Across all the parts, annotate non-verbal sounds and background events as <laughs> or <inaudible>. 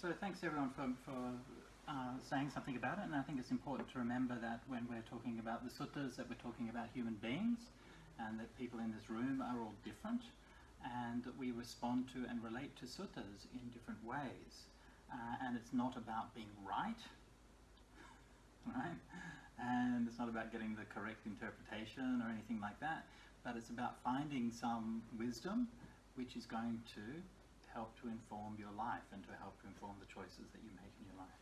so thanks everyone for, for uh, saying something about it, and I think it's important to remember that when we're talking about the suttas, that we're talking about human beings, and that people in this room are all different, and that we respond to and relate to suttas in different ways. Uh, and it's not about being right, <laughs> right? And it's not about getting the correct interpretation or anything like that, but it's about finding some wisdom which is going to help to inform your life and to help to inform the choices that you make in your life.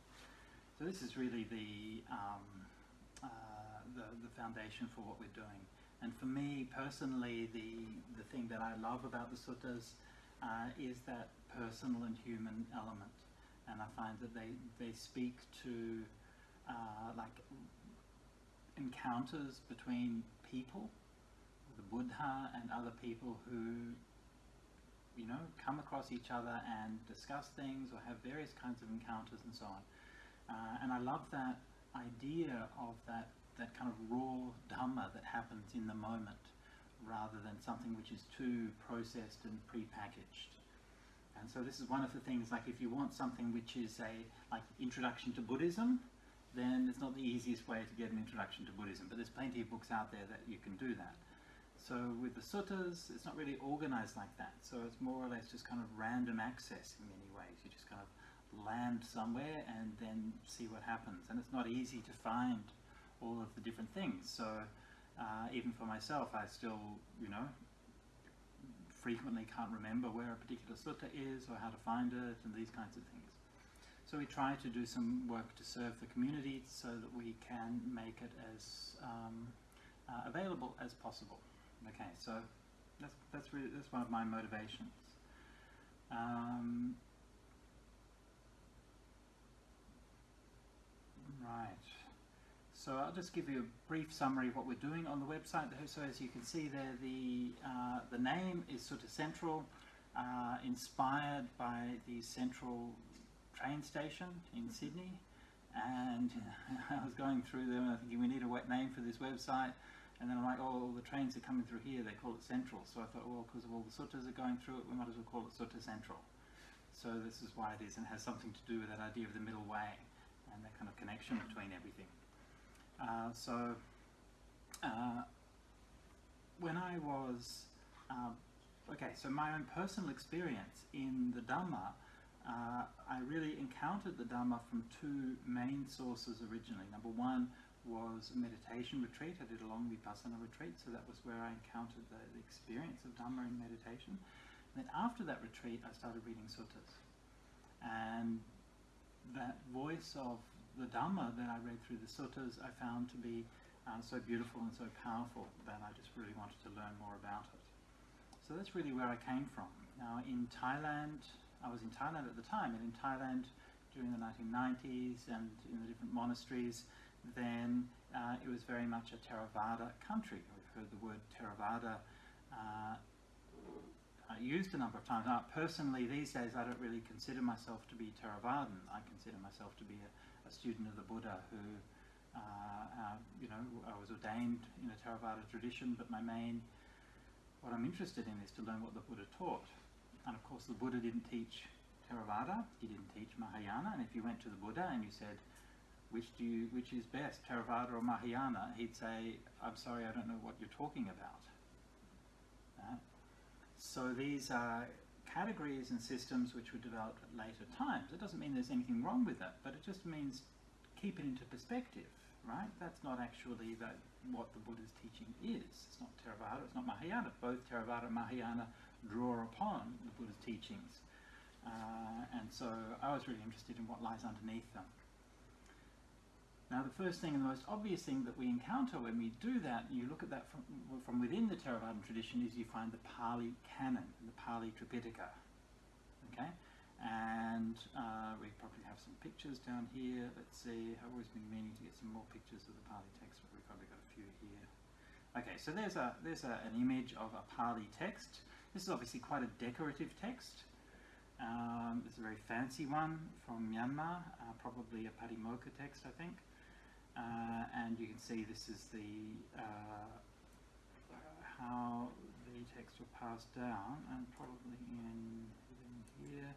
So this is really the, um, uh, the, the foundation for what we're doing. And for me personally, the, the thing that I love about the suttas uh, is that personal and human element. And I find that they, they speak to uh, like encounters between people, the Buddha and other people who you know, come across each other and discuss things or have various kinds of encounters and so on. Uh, and I love that idea of that, that kind of raw Dhamma that happens in the moment rather than something which is too processed and pre-packaged. And so this is one of the things, like if you want something which is a like introduction to Buddhism, then it's not the easiest way to get an introduction to Buddhism, but there's plenty of books out there that you can do that. So with the suttas, it's not really organized like that. So it's more or less just kind of random access in many ways. You just kind of land somewhere and then see what happens. And it's not easy to find all of the different things. So uh, even for myself, I still, you know, frequently can't remember where a particular sutta is or how to find it and these kinds of things. So we try to do some work to serve the community so that we can make it as um, uh, available as possible. Okay, so that's that's really that's one of my motivations. Um, right. So I'll just give you a brief summary of what we're doing on the website. So as you can see there, the uh, the name is Sutta Central, uh, inspired by the Central train station in Sydney. And <laughs> I was going through them thinking we need a wet name for this website. And then I'm like, oh, the trains are coming through here, they call it Central. So I thought, well, because of all the suttas are going through it, we might as well call it Sutta Central. So this is why it is, and has something to do with that idea of the middle way and that kind of connection between everything. Uh, so uh, when I was, uh, okay, so my own personal experience in the Dhamma, uh, I really encountered the Dhamma from two main sources originally. Number one was a meditation retreat. I did a long Vipassana retreat, so that was where I encountered the, the experience of Dhamma in meditation. And then after that retreat, I started reading suttas. And that voice of the Dhamma that I read through the suttas, I found to be uh, so beautiful and so powerful that I just really wanted to learn more about it. So that's really where I came from. Now in Thailand, I was in Thailand at the time, and in Thailand during the 1990s and in the different monasteries, then uh, it was very much a Theravada country. We've heard the word Theravada uh, uh, used a number of times. Now, personally, these days, I don't really consider myself to be Theravadan. I consider myself to be a, a student of the Buddha who, uh, uh, you know, I was ordained in a Theravada tradition, but my main, what I'm interested in is to learn what the Buddha taught. And of course, the Buddha didn't teach Theravada, he didn't teach Mahayana, and if you went to the Buddha and you said, which do you, which is best, Theravada or Mahayana? He'd say, I'm sorry, I don't know what you're talking about. So these are categories and systems which were developed at later times. It doesn't mean there's anything wrong with that, but it just means keep it into perspective, right? That's not actually that what the Buddha's teaching is. It's not Theravada, it's not Mahayana. Both Theravada and Mahayana draw upon the Buddha's teachings. Uh, and so I was really interested in what lies underneath them. Now the first thing and the most obvious thing that we encounter when we do that, you look at that from, from within the Theravadan tradition, is you find the Pali Canon, the Pali Tripitaka. Okay? And uh, we probably have some pictures down here. Let's see, I've always been meaning to get some more pictures of the Pali text, but we've probably got a few here. Okay, so there's, a, there's a, an image of a Pali text. This is obviously quite a decorative text. Um, it's a very fancy one from Myanmar, uh, probably a Patimokkha text, I think. Uh, and you can see this is the uh, how the text will pass down and probably in, in here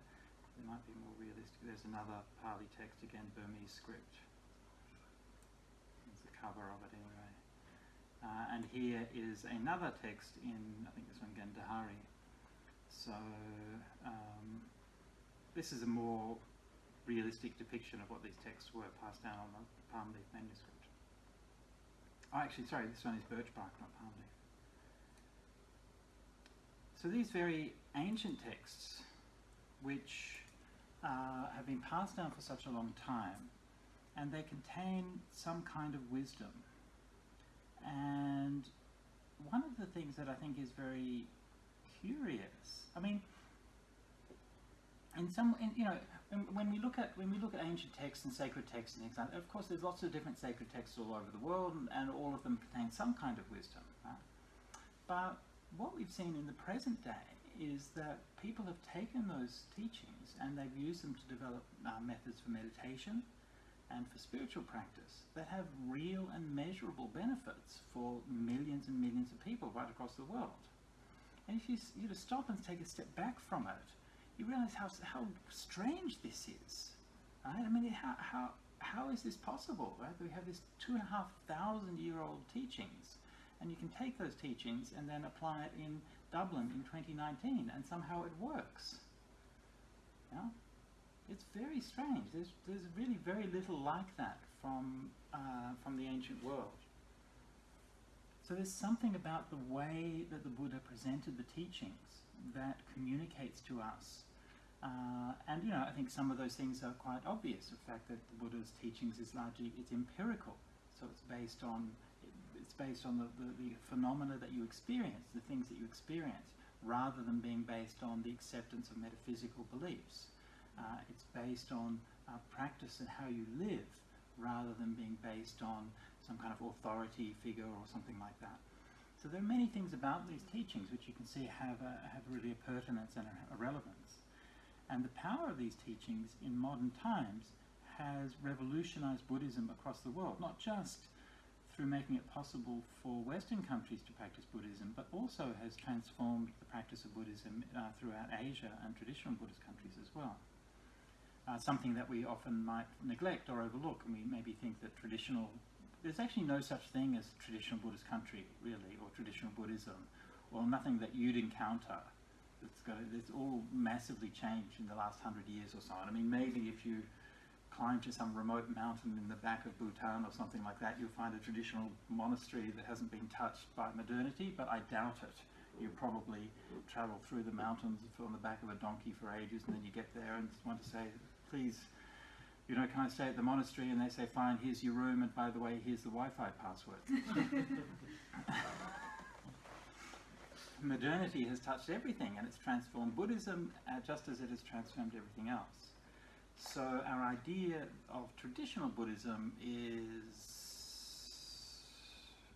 They might be more realistic. There's another Pali text again, Burmese script. There's the cover of it anyway. Uh, and here is another text in, I think this one, Gandhari. So um, this is a more realistic depiction of what these texts were passed down on the palm leaf manuscript. Oh, actually, sorry, this one is birch bark, not palm leaf. So these very ancient texts, which uh, have been passed down for such a long time, and they contain some kind of wisdom. And one of the things that I think is very curious, I mean, in some, in, you know, when, when, we look at when we look at ancient texts and sacred texts and things of course, there's lots of different sacred texts all over the world, and, and all of them contain some kind of wisdom. Right? But what we've seen in the present day is that people have taken those teachings and they've used them to develop uh, methods for meditation and for spiritual practice that have real and measurable benefits for millions and millions of people right across the world. And if you, you to stop and take a step back from it, you realize how, how strange this is. Right? I mean, how, how, how is this possible? Right? We have this two and a half thousand year old teachings, and you can take those teachings and then apply it in Dublin in 2019, and somehow it works. Yeah? It's very strange. There's, there's really very little like that from, uh, from the ancient world. So there's something about the way that the Buddha presented the teachings that communicates to us. Uh, and you know, I think some of those things are quite obvious. The fact that the Buddha's teachings is largely it's empirical, so it's based on it's based on the, the, the phenomena that you experience, the things that you experience, rather than being based on the acceptance of metaphysical beliefs. Uh, it's based on uh, practice and how you live, rather than being based on some kind of authority figure or something like that. So there are many things about these teachings which you can see have, a, have really a pertinence and a, a relevance. And the power of these teachings in modern times has revolutionized Buddhism across the world, not just through making it possible for Western countries to practice Buddhism, but also has transformed the practice of Buddhism uh, throughout Asia and traditional Buddhist countries as well. Uh, something that we often might neglect or overlook, and we maybe think that traditional, there's actually no such thing as traditional Buddhist country, really, or traditional Buddhism, or nothing that you'd encounter. It's, got, it's all massively changed in the last hundred years or so. And I mean, maybe if you climb to some remote mountain in the back of Bhutan or something like that, you'll find a traditional monastery that hasn't been touched by modernity, but I doubt it. You probably travel through the mountains on the back of a donkey for ages, and then you get there and want to say, please, you know, can I stay at the monastery? And they say, fine, here's your room, and by the way, here's the Wi-Fi password. <laughs> <laughs> modernity has touched everything, and it's transformed Buddhism uh, just as it has transformed everything else. So our idea of traditional Buddhism is,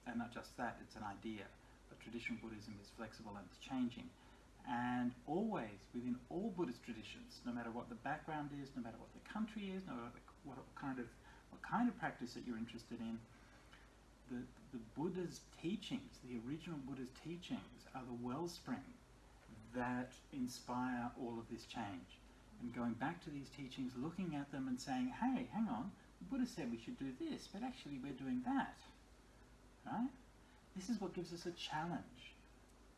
and not just that, it's an idea, but traditional Buddhism is flexible and it's changing. And always, within all Buddhist traditions, no matter what the background is, no matter what the country is, no matter what kind of, what kind of practice that you're interested in, the, the Buddha's teachings, the original Buddha's teachings, are the wellspring that inspire all of this change and going back to these teachings, looking at them and saying, hey, hang on, the Buddha said we should do this, but actually we're doing that. Right? This is what gives us a challenge.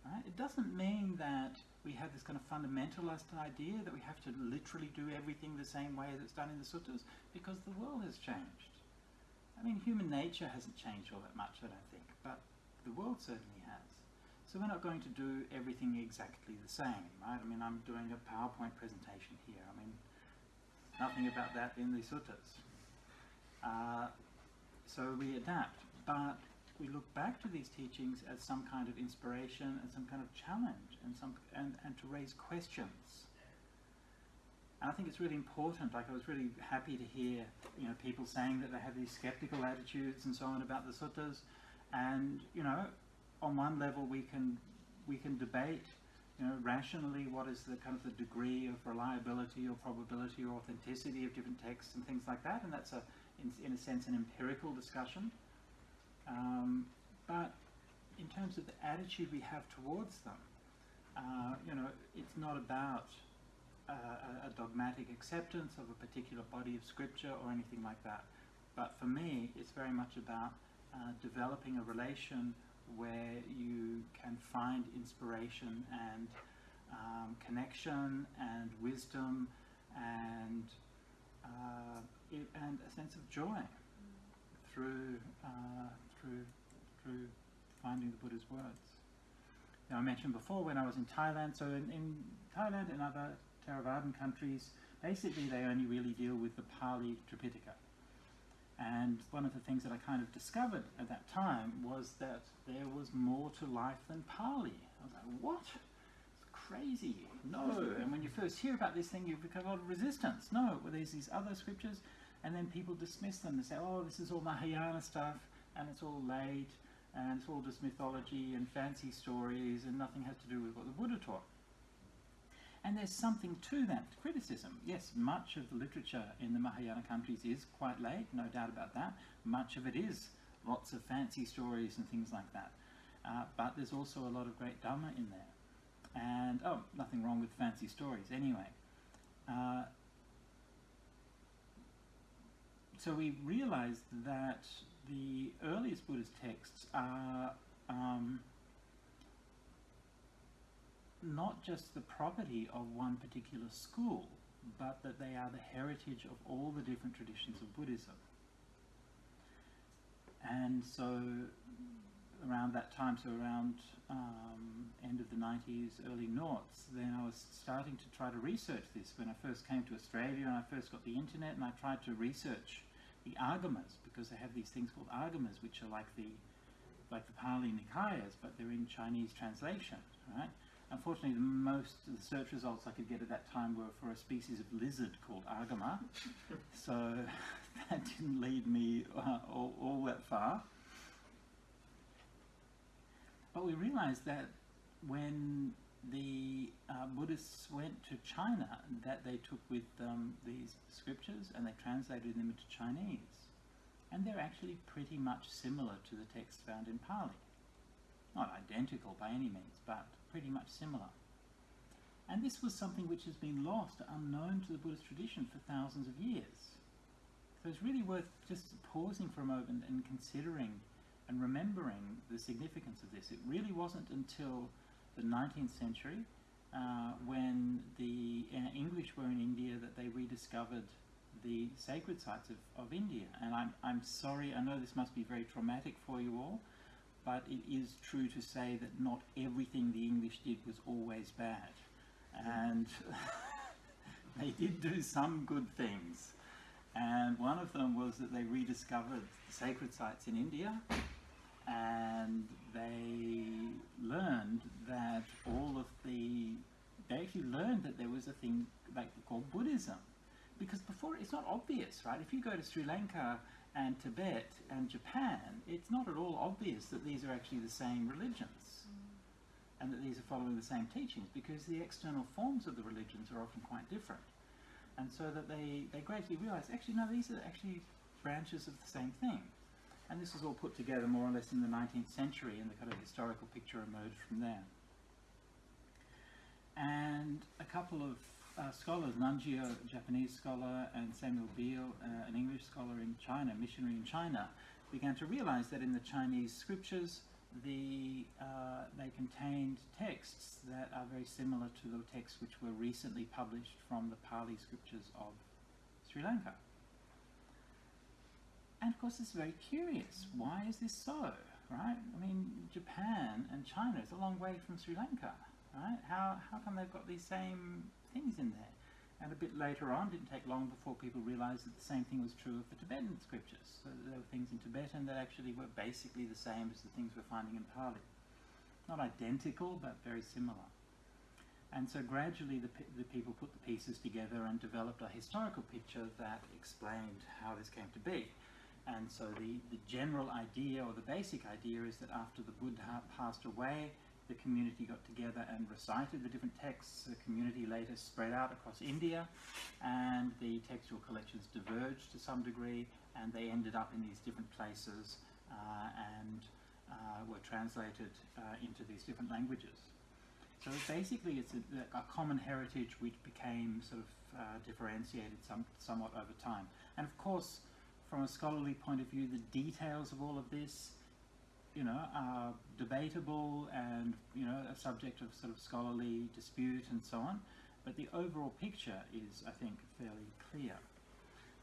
Right? It doesn't mean that we have this kind of fundamentalist idea that we have to literally do everything the same way that's done in the suttas, because the world has changed. I mean, human nature hasn't changed all that much, I don't think, but the world certainly has. So we're not going to do everything exactly the same, right? I mean, I'm doing a PowerPoint presentation here. I mean, nothing about that in the suttas. Uh, so we adapt, but we look back to these teachings as some kind of inspiration and some kind of challenge and, some, and, and to raise questions. And I think it's really important, like I was really happy to hear you know, people saying that they have these skeptical attitudes and so on about the suttas. And, you know, on one level we can we can debate you know, rationally what is the kind of the degree of reliability or probability or authenticity of different texts and things like that, and that's a, in, in a sense, an empirical discussion. Um, but in terms of the attitude we have towards them, uh, you know, it's not about a, a dogmatic acceptance of a particular body of scripture or anything like that. But for me, it's very much about uh, developing a relation where you can find inspiration and um, connection and wisdom and uh, it, and a sense of joy through uh, through through finding the Buddha's words. Now I mentioned before when I was in Thailand. So in, in Thailand and other Theravadan countries, basically they only really deal with the Pali Tripitaka. And one of the things that I kind of discovered at that time was that there was more to life than Pali. I was like, what? It's crazy. No. And when you first hear about this thing, you become a lot of resistance. No, well, there's these other scriptures, and then people dismiss them and say, oh, this is all Mahayana stuff, and it's all late, and it's all just mythology and fancy stories, and nothing has to do with what the Buddha taught. And there's something to that criticism. Yes, much of the literature in the Mahayana countries is quite late, no doubt about that. Much of it is lots of fancy stories and things like that. Uh, but there's also a lot of great Dhamma in there. And, oh, nothing wrong with fancy stories anyway. Uh, so we realized that the earliest Buddhist texts are um, not just the property of one particular school, but that they are the heritage of all the different traditions of Buddhism. And so around that time, so around um, end of the 90s, early noughts, then I was starting to try to research this when I first came to Australia and I first got the internet and I tried to research the Agamas because they have these things called Agamas which are like the like the Pali Nikayas but they're in Chinese translation, right? Unfortunately, the most of the search results I could get at that time were for a species of lizard called Agama, <laughs> so <laughs> that didn't lead me uh, all, all, that far. But we realized that when the uh, Buddhists went to China, that they took with them these scriptures and they translated them into Chinese. And they're actually pretty much similar to the text found in Pali. Not identical by any means, but pretty much similar. And this was something which has been lost, unknown to the Buddhist tradition for thousands of years. So it's really worth just pausing for a moment and considering and remembering the significance of this. It really wasn't until the 19th century uh, when the uh, English were in India that they rediscovered the sacred sites of, of India. And I'm, I'm sorry, I know this must be very traumatic for you all, but it is true to say that not everything the English did was always bad. And <laughs> they did do some good things. And one of them was that they rediscovered sacred sites in India and they learned that all of the, they actually learned that there was a thing like called Buddhism. Because before, it's not obvious, right? If you go to Sri Lanka and Tibet and Japan, it's not at all obvious that these are actually the same religions and that these are following the same teachings because the external forms of the religions are often quite different. And so that they, they gradually realize, actually, no, these are actually branches of the same thing. And this was all put together more or less in the 19th century and the kind of historical picture emerged from there. And a couple of uh, scholars, Nanjio, a Japanese scholar, and Samuel Beal, uh, an English scholar in China, missionary in China, began to realize that in the Chinese scriptures, the, uh, they contained texts that are very similar to the texts which were recently published from the Pali scriptures of Sri Lanka. And of course, it's very curious. Why is this so? Right? I mean, Japan and China is a long way from Sri Lanka. Right? How, how come they've got these same things in there. And a bit later on, didn't take long before people realized that the same thing was true of the Tibetan scriptures. So there were things in Tibetan that actually were basically the same as the things we're finding in Pali. Not identical, but very similar. And so gradually the, the people put the pieces together and developed a historical picture that explained how this came to be. And so the, the general idea or the basic idea is that after the Buddha passed away, the community got together and recited the different texts. The community later spread out across India, and the textual collections diverged to some degree, and they ended up in these different places uh, and uh, were translated uh, into these different languages. So basically, it's a, a common heritage which became sort of uh, differentiated some, somewhat over time. And of course, from a scholarly point of view, the details of all of this, you know, are debatable and you know a subject of sort of scholarly dispute and so on. But the overall picture is, I think, fairly clear.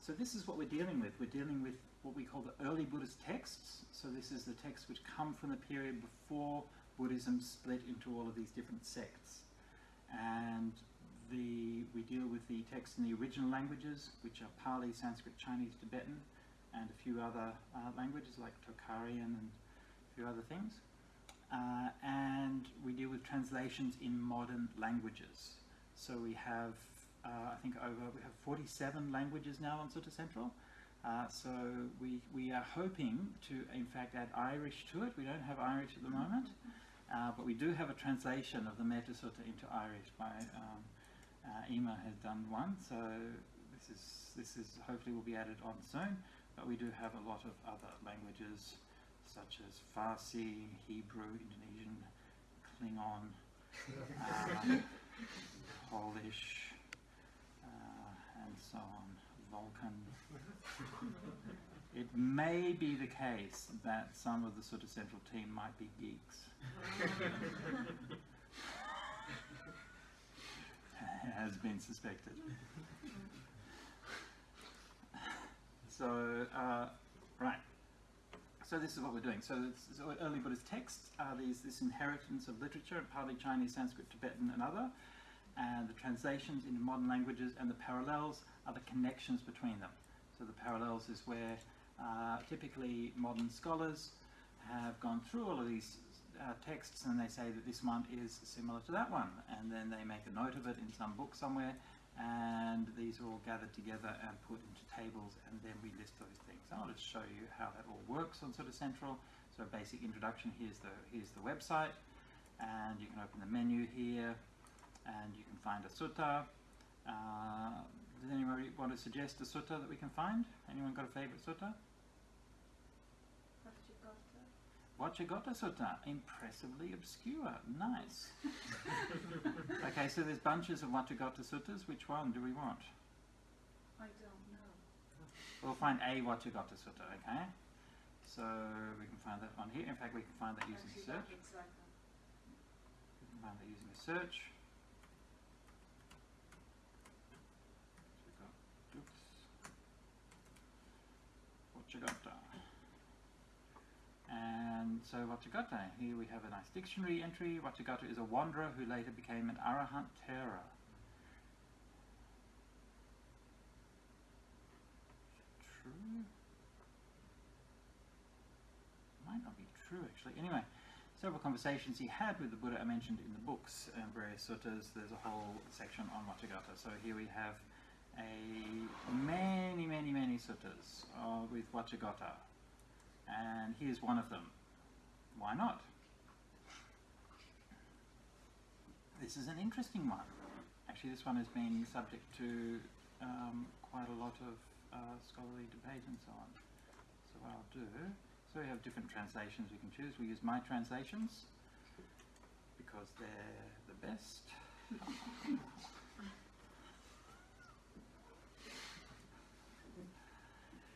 So this is what we're dealing with. We're dealing with what we call the early Buddhist texts. So this is the texts which come from the period before Buddhism split into all of these different sects. And the, we deal with the texts in the original languages, which are Pali, Sanskrit, Chinese, Tibetan, and a few other uh, languages like Tocharian and few other things. Uh, and we deal with translations in modern languages. So we have, uh, I think, over we have 47 languages now on Sutta Central. Uh, so we, we are hoping to, in fact, add Irish to it. We don't have Irish at the moment, uh, but we do have a translation of the Metta Sutta into Irish by um, uh, Ema has done one. So this is this is hopefully will be added on soon. But we do have a lot of other languages such as Farsi, Hebrew, Indonesian, Klingon, uh, <laughs> Polish, uh, and so on, Vulcan. It may be the case that some of the Sutta Central team might be geeks. <laughs> Has been suspected. <laughs> So, uh, right. So this is what we're doing. So, so early Buddhist texts are these this inheritance of literature, partly Chinese, Sanskrit, Tibetan, and other, and the translations into modern languages, and the parallels are the connections between them. So the parallels is where uh, typically modern scholars have gone through all of these uh, texts and they say that this one is similar to that one, and then they make a note of it in some book somewhere, and these are all gathered together and put into tables, and then we list those things. I'll just show you how that all works on Sutta Central. So a basic introduction, here's the, here's the website, and you can open the menu here, and you can find a sutta. Uh, does anybody want to suggest a sutta that we can find? Anyone got a favorite sutta? Vacchagotta Sutta, impressively obscure. Nice. <laughs> okay, so there's bunches of Vacchagotta Suttas. Which one do we want? I don't know. We'll find a Vacchagotta Sutta, okay? So we can find that one here. In fact, we can find that using a Actually, search. it's like a- We can find that using a search. Oops. Vacchagotta. And so Vacchagotta, here we have a nice dictionary entry. Vacchagotta is a wanderer who later became an Arahant Thera. True? Might not be true actually. Anyway, several conversations he had with the Buddha are mentioned in the books and various suttas. There's a whole section on Vacchagotta. So here we have a many, many, many suttas uh, with Vacchagotta. And here's one of them. Why not? This is an interesting one. Actually, this one has been subject to um, quite a lot of uh, scholarly debate and so on. So what I'll do, so we have different translations we can choose. We use my translations because they're the best. <laughs>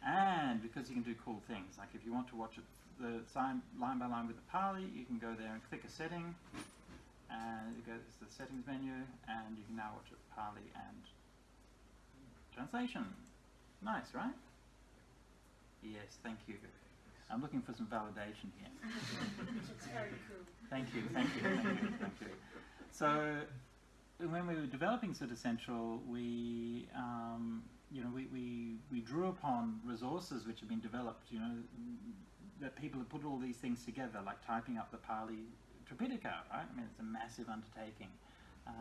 And because you can do cool things, like if you want to watch it the sign, line by line with the Pali, you can go there and click a setting, and it goes to the settings menu, and you can now watch it Pali and translation. Nice, right? Yes, thank you. I'm looking for some validation here. It's very cool. Thank you, thank you, thank you, thank you. So, when we were developing Sutta Central, we, um, you know, we, we, we drew upon resources which have been developed, you know, that people have put all these things together, like typing up the Pali Tripitaka, right? I mean, it's a massive undertaking, uh,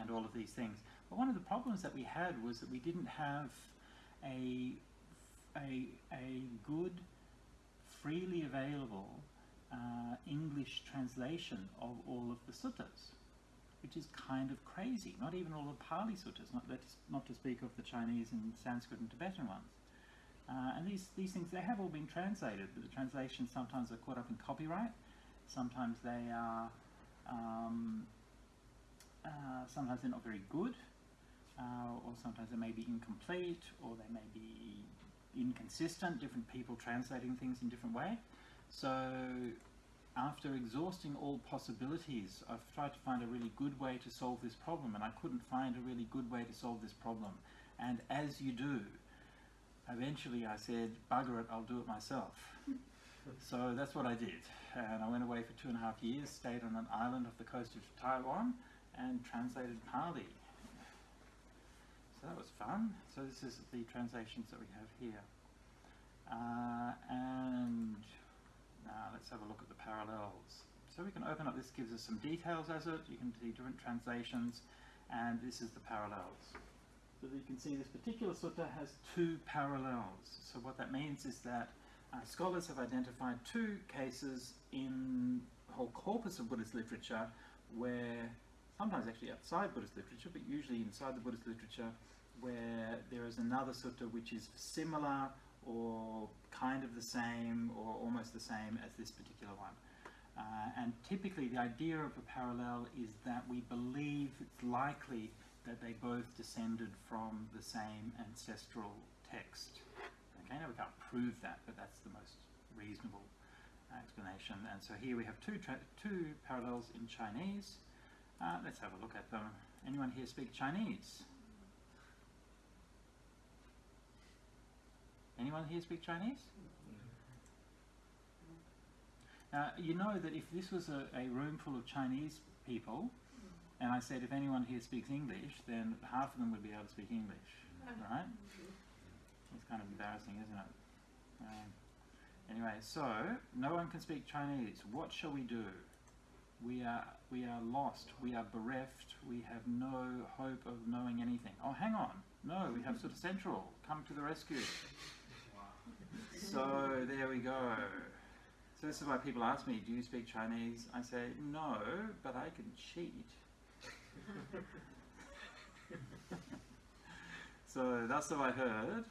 and all of these things. But one of the problems that we had was that we didn't have a, a, a good, freely available uh, English translation of all of the suttas, which is kind of crazy. Not even all the Pali suttas, not, not to speak of the Chinese and Sanskrit and Tibetan ones. Uh, and these, these things, they have all been translated, but the translations sometimes are caught up in copyright, sometimes they are um, uh, sometimes they're not very good, uh, or sometimes they may be incomplete, or they may be inconsistent, different people translating things in different way. So after exhausting all possibilities, I've tried to find a really good way to solve this problem, and I couldn't find a really good way to solve this problem. And as you do, eventually I said, bugger it, I'll do it myself. <laughs> so that's what I did. And I went away for two and a half years, stayed on an island off the coast of Taiwan, and translated Pali. So that was fun. So this is the translations that we have here. Uh, and now let's have a look at the parallels. So we can open up, this gives us some details as it, you can see different translations, and this is the parallels. So you can see this particular sutta has two parallels. So what that means is that uh, scholars have identified two cases in the whole corpus of Buddhist literature where, sometimes actually outside Buddhist literature, but usually inside the Buddhist literature, where there is another sutta which is similar or kind of the same or almost the same as this particular one. Uh, and typically the idea of a parallel is that we believe it's likely that they both descended from the same ancestral text. Okay, now we can't prove that, but that's the most reasonable explanation. And so here we have two, two parallels in Chinese. Uh, let's have a look at them. Anyone here speak Chinese? Anyone here speak Chinese? Now, you know that if this was a, a room full of Chinese people, and I said if anyone here speaks English, then half of them would be able to speak English, right? It's kind of embarrassing, isn't it? Um, anyway, so no one can speak Chinese. What shall we do? We are we are lost. We are bereft. We have no hope of knowing anything. Oh, hang on. No, we have Sutta Central. Come to the rescue. So there we go. So this is why people ask me, do you speak Chinese? I say, no, but I can cheat. <laughs> so that's what I heard.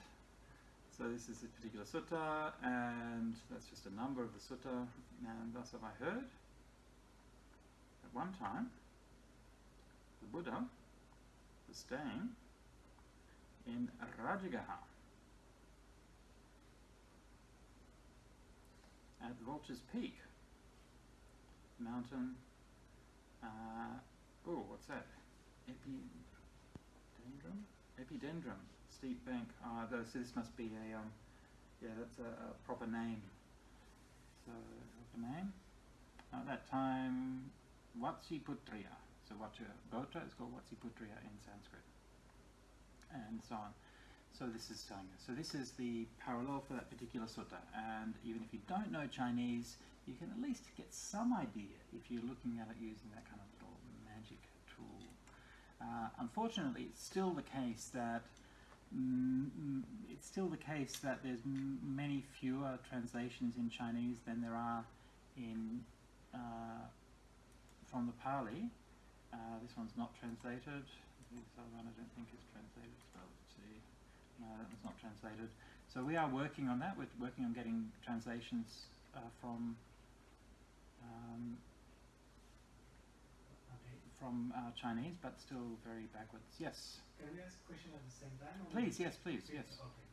So this is a particular sutta, and that's just a number of the sutta, and that's what I heard. At one time, the Buddha was staying in Rajagaha at Vulture's Peak mountain. Uh, oh, what's that? Epidendrum? Epidendrum, steep bank. Ah, uh, so this must be a, um, yeah, that's a, a proper name. So, proper name. At that time, Vatsiputriya. So Vacchagotta is called Vatsiputriya in Sanskrit. And so on. So this is telling us. So this is the parallel for that particular sutta. And even if you don't know Chinese, you can at least get some idea if you're looking at it using that kind of little magic tool. Uh, unfortunately, it's still the case that mm, it's still the case that there's many fewer translations in Chinese than there are in uh, from the Pali. Uh, this one's not translated. This other one I don't think is translated. So. No, that not translated. So we are working on that. We're working on getting translations uh, from um, from uh, Chinese, but still very backwards. Yes. Can we ask a question at the same time? Please, yes, please, yes. Okay.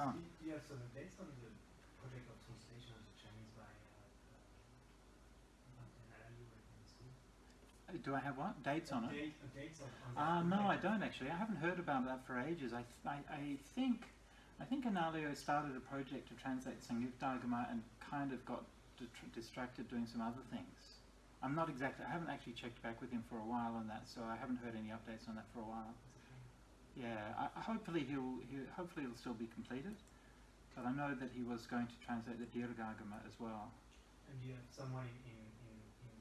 Go on. You have some on the project of translation of the Chinese by uh, uh, Do I have what dates on it? Date, uh, dates on, on Uh, no, I don't actually. I haven't heard about that for ages. I, I, I think I think Analayo started a project to translate Sangyuktagama and kind of got distracted doing some other things. I'm not exactly. I haven't actually checked back with him for a while on that, so I haven't heard any updates on that for a while. Yeah, I, hopefully he'll, he hopefully it'll still be completed. But I know that he was going to translate the Dirghagama as well. And you have someone in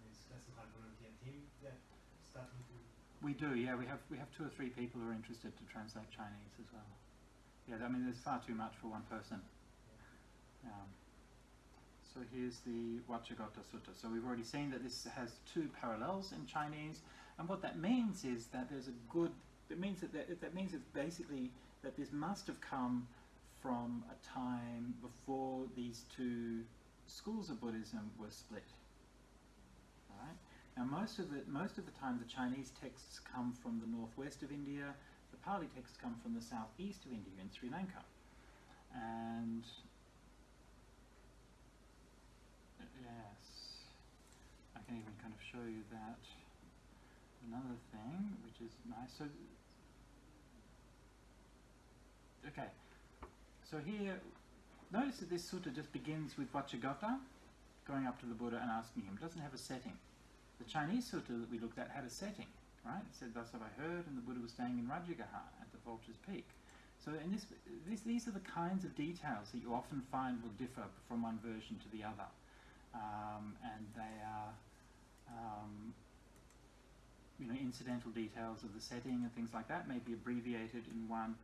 this classical volunteer team that starting to We do, yeah. We have we have two or three people who are interested to translate Chinese as well. Yeah, I mean, there's far too much for one person. Um, so here's the Vacchagotta Sutta. So we've already seen that this has two parallels in Chinese, and what that means is that there's a good. It means that that, that means it's basically that this must have come from a time before these two schools of Buddhism were split. Now, most of the most of the time, the Chinese texts come from the northwest of India. The Pali texts come from the southeast of India in Sri Lanka, and yes, I can even kind of show you that. Another thing, which is nice. So, okay. So here, notice that this sutta just begins with Vacchagotta, going up to the Buddha and asking him. It doesn't have a setting. The Chinese sutta that we looked at had a setting, right? It said, "Thus have I heard," and the Buddha was staying in Rajagaha at the Vulture's Peak. So, in this, this, these are the kinds of details that you often find will differ from one version to the other, um, and they are, um, you know, incidental details of the setting and things like that may be abbreviated in one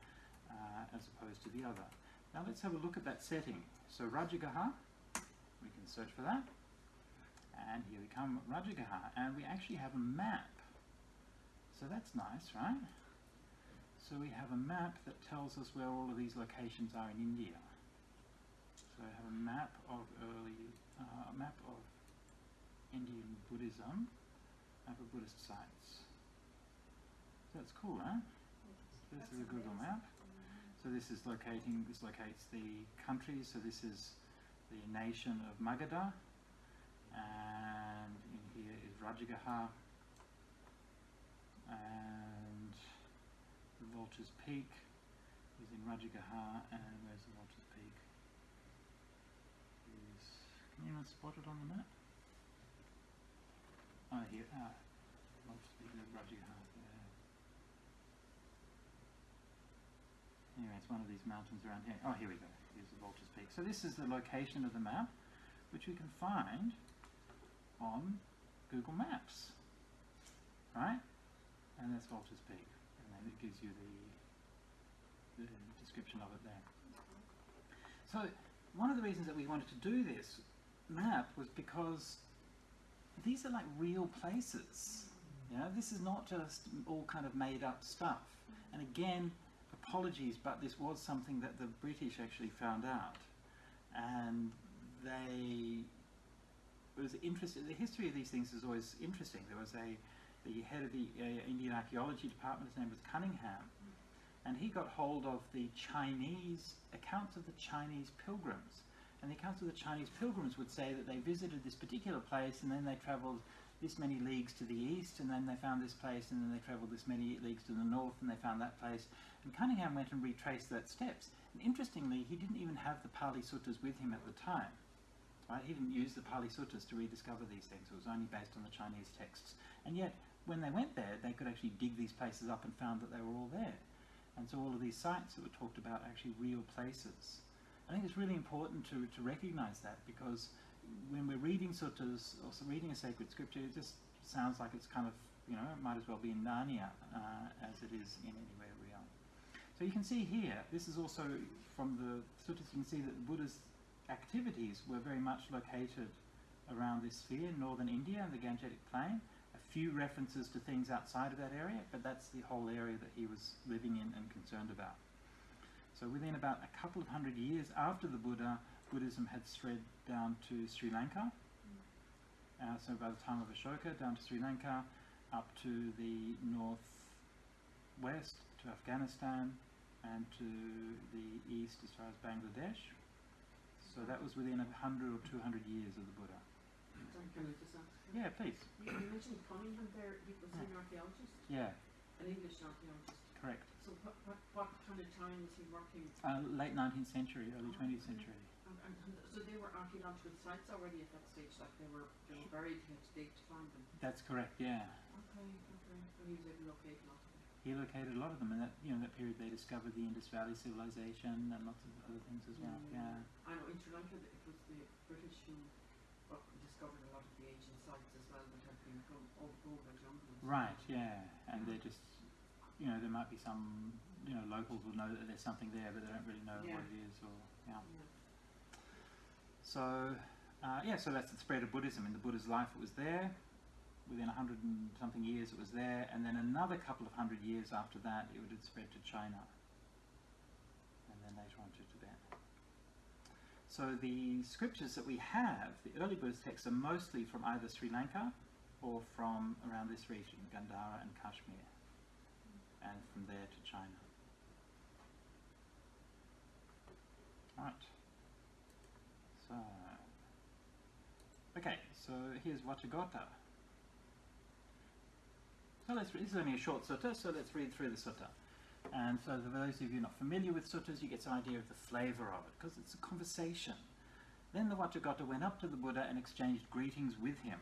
uh, as opposed to the other. Now, let's have a look at that setting. So, Rajagaha, we can search for that. And here we come, Rajagaha, and we actually have a map. So that's nice, right? So we have a map that tells us where all of these locations are in India. So I have a map of early, uh, a map of Indian Buddhism, map of Buddhist sites. So that's cool, huh? This That's is a Google amazing. map. So this is locating, this locates the country, so this is the nation of Magadha, and in here is Rajagaha, and the Vulture's Peak is in Rajagaha, and where's the Vulture's Peak? Is, can anyone spot it on the map? Oh, here, ah, Vulture's Peak is Rajagaha, yeah. Anyway, it's one of these mountains around here. Oh, here we go. Here's the Vulture's Peak. So this is the location of the map, which we can find on Google Maps, right? And that's Vulture's Peak, and then it gives you the, the description of it there. So one of the reasons that we wanted to do this map was because these are like real places. You know, this is not just all kind of made up stuff. And again, apologies, but this was something that the British actually found out, and they it was interesting. The history of these things is always interesting. There was a the head of the uh, Indian Archaeology Department. His name was Cunningham, and he got hold of the Chinese accounts of the Chinese pilgrims. And the accounts of the Chinese pilgrims would say that they visited this particular place, and then they travelled this many leagues to the east, and then they found this place, and then they travelled this many leagues to the north, and they found that place. And Cunningham went and retraced that steps. And interestingly, he didn't even have the Pali Suttas with him at the time. Right? He didn't use the Pali Suttas to rediscover these things. It was only based on the Chinese texts. And yet, when they went there, they could actually dig these places up and found that they were all there. And so all of these sites that were talked about are actually real places. I think it's really important to, to recognize that because when we're reading suttas or reading a sacred scripture, it just sounds like it's kind of, you know, it might as well be in Narnia uh, as it is in anywhere real. So you can see here, this is also from the suttas, you can see that the Buddha's activities were very much located around this sphere, in northern India and the Gangetic Plain. A few references to things outside of that area, but that's the whole area that he was living in and concerned about. So within about a couple of hundred years after the Buddha, Buddhism had spread down to Sri Lanka. Uh, so by the time of Ashoka, down to Sri Lanka, up to the northwest, to Afghanistan, and to the east as far as Bangladesh. So that was within a hundred or two hundred years of the Buddha. Can I just ask? Yeah, please. You you mentioned Cunningham there, he was an archaeologist, Yeah, an English archaeologist. correct. So what, what, what kind of time was he working? Uh, late 19th century, early 20th century. And, and, and so they were archaeological sites already at that stage, like they were, they were buried, he had to dig to find them. That's correct, yeah. Okay, okay, and he was able to locate lots them. He located a lot of them in that, you know, that period they discovered the Indus Valley civilization and lots of other things as well, yeah. I know in Sri Lanka it was the British who discovered a lot of the ancient sites as well that had been go- all over jungle. Right, yeah, and they're just, you know, there might be some, you know, locals will know that there's something there, but they don't really know Yeah. what it is, or yeah. Yeah. So, uh, yeah, so that's the spread of Buddhism. In the Buddha's life, it was there. Within a hundred and something years, it was there, and then another couple of hundred years after that, it would have spread to China, and then later on to Tibet. So the scriptures that we have, the early Buddhist texts, are mostly from either Sri Lanka or from around this region, Gandhara and Kashmir, and from there to China. Right. So, okay, so here's Vacchagotta. So let's, this is only a short sutta, so let's read through the sutta. And so for those of you not familiar with suttas, you get some idea of the flavour of it, because it's a conversation. Then the Vacchagotta went up to the Buddha and exchanged greetings with him.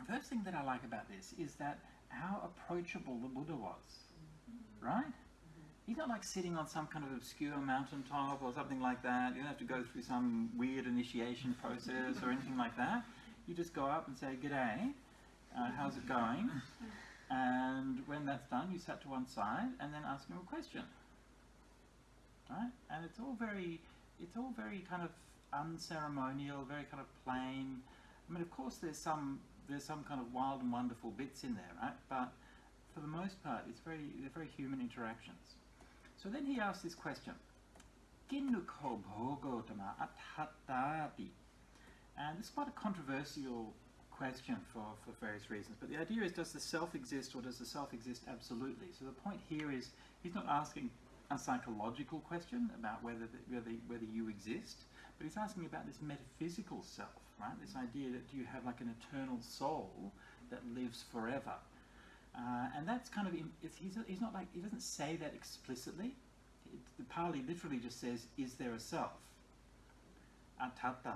The first thing that I like about this is that how approachable the Buddha was, right? He's not like sitting on some kind of obscure mountaintop or something like that. You don't have to go through some weird initiation process or anything like that. You just go up and say, G'day, uh, how's it going? And when that's done, you sat to one side and then ask him a question. Right? And it's all very, it's all very kind of unceremonial, very kind of plain. I mean, of course, there's some, there's some kind of wild and wonderful bits in there, right? But for the most part, it's very, they're very human interactions. So then he asks this question. Kinnuko bhogotama athatati. And it's quite a controversial question for, for various reasons. But the idea is, does the self exist or does the self exist absolutely? So the point here is, he's not asking a psychological question about whether, the, whether, whether you exist, but he's asking about this metaphysical self, right? This idea that do you have like an eternal soul that lives forever? Uh, and that's kind of, he's, he's not like, he doesn't say that explicitly. It, the Pali literally just says, is there a self? Atatta.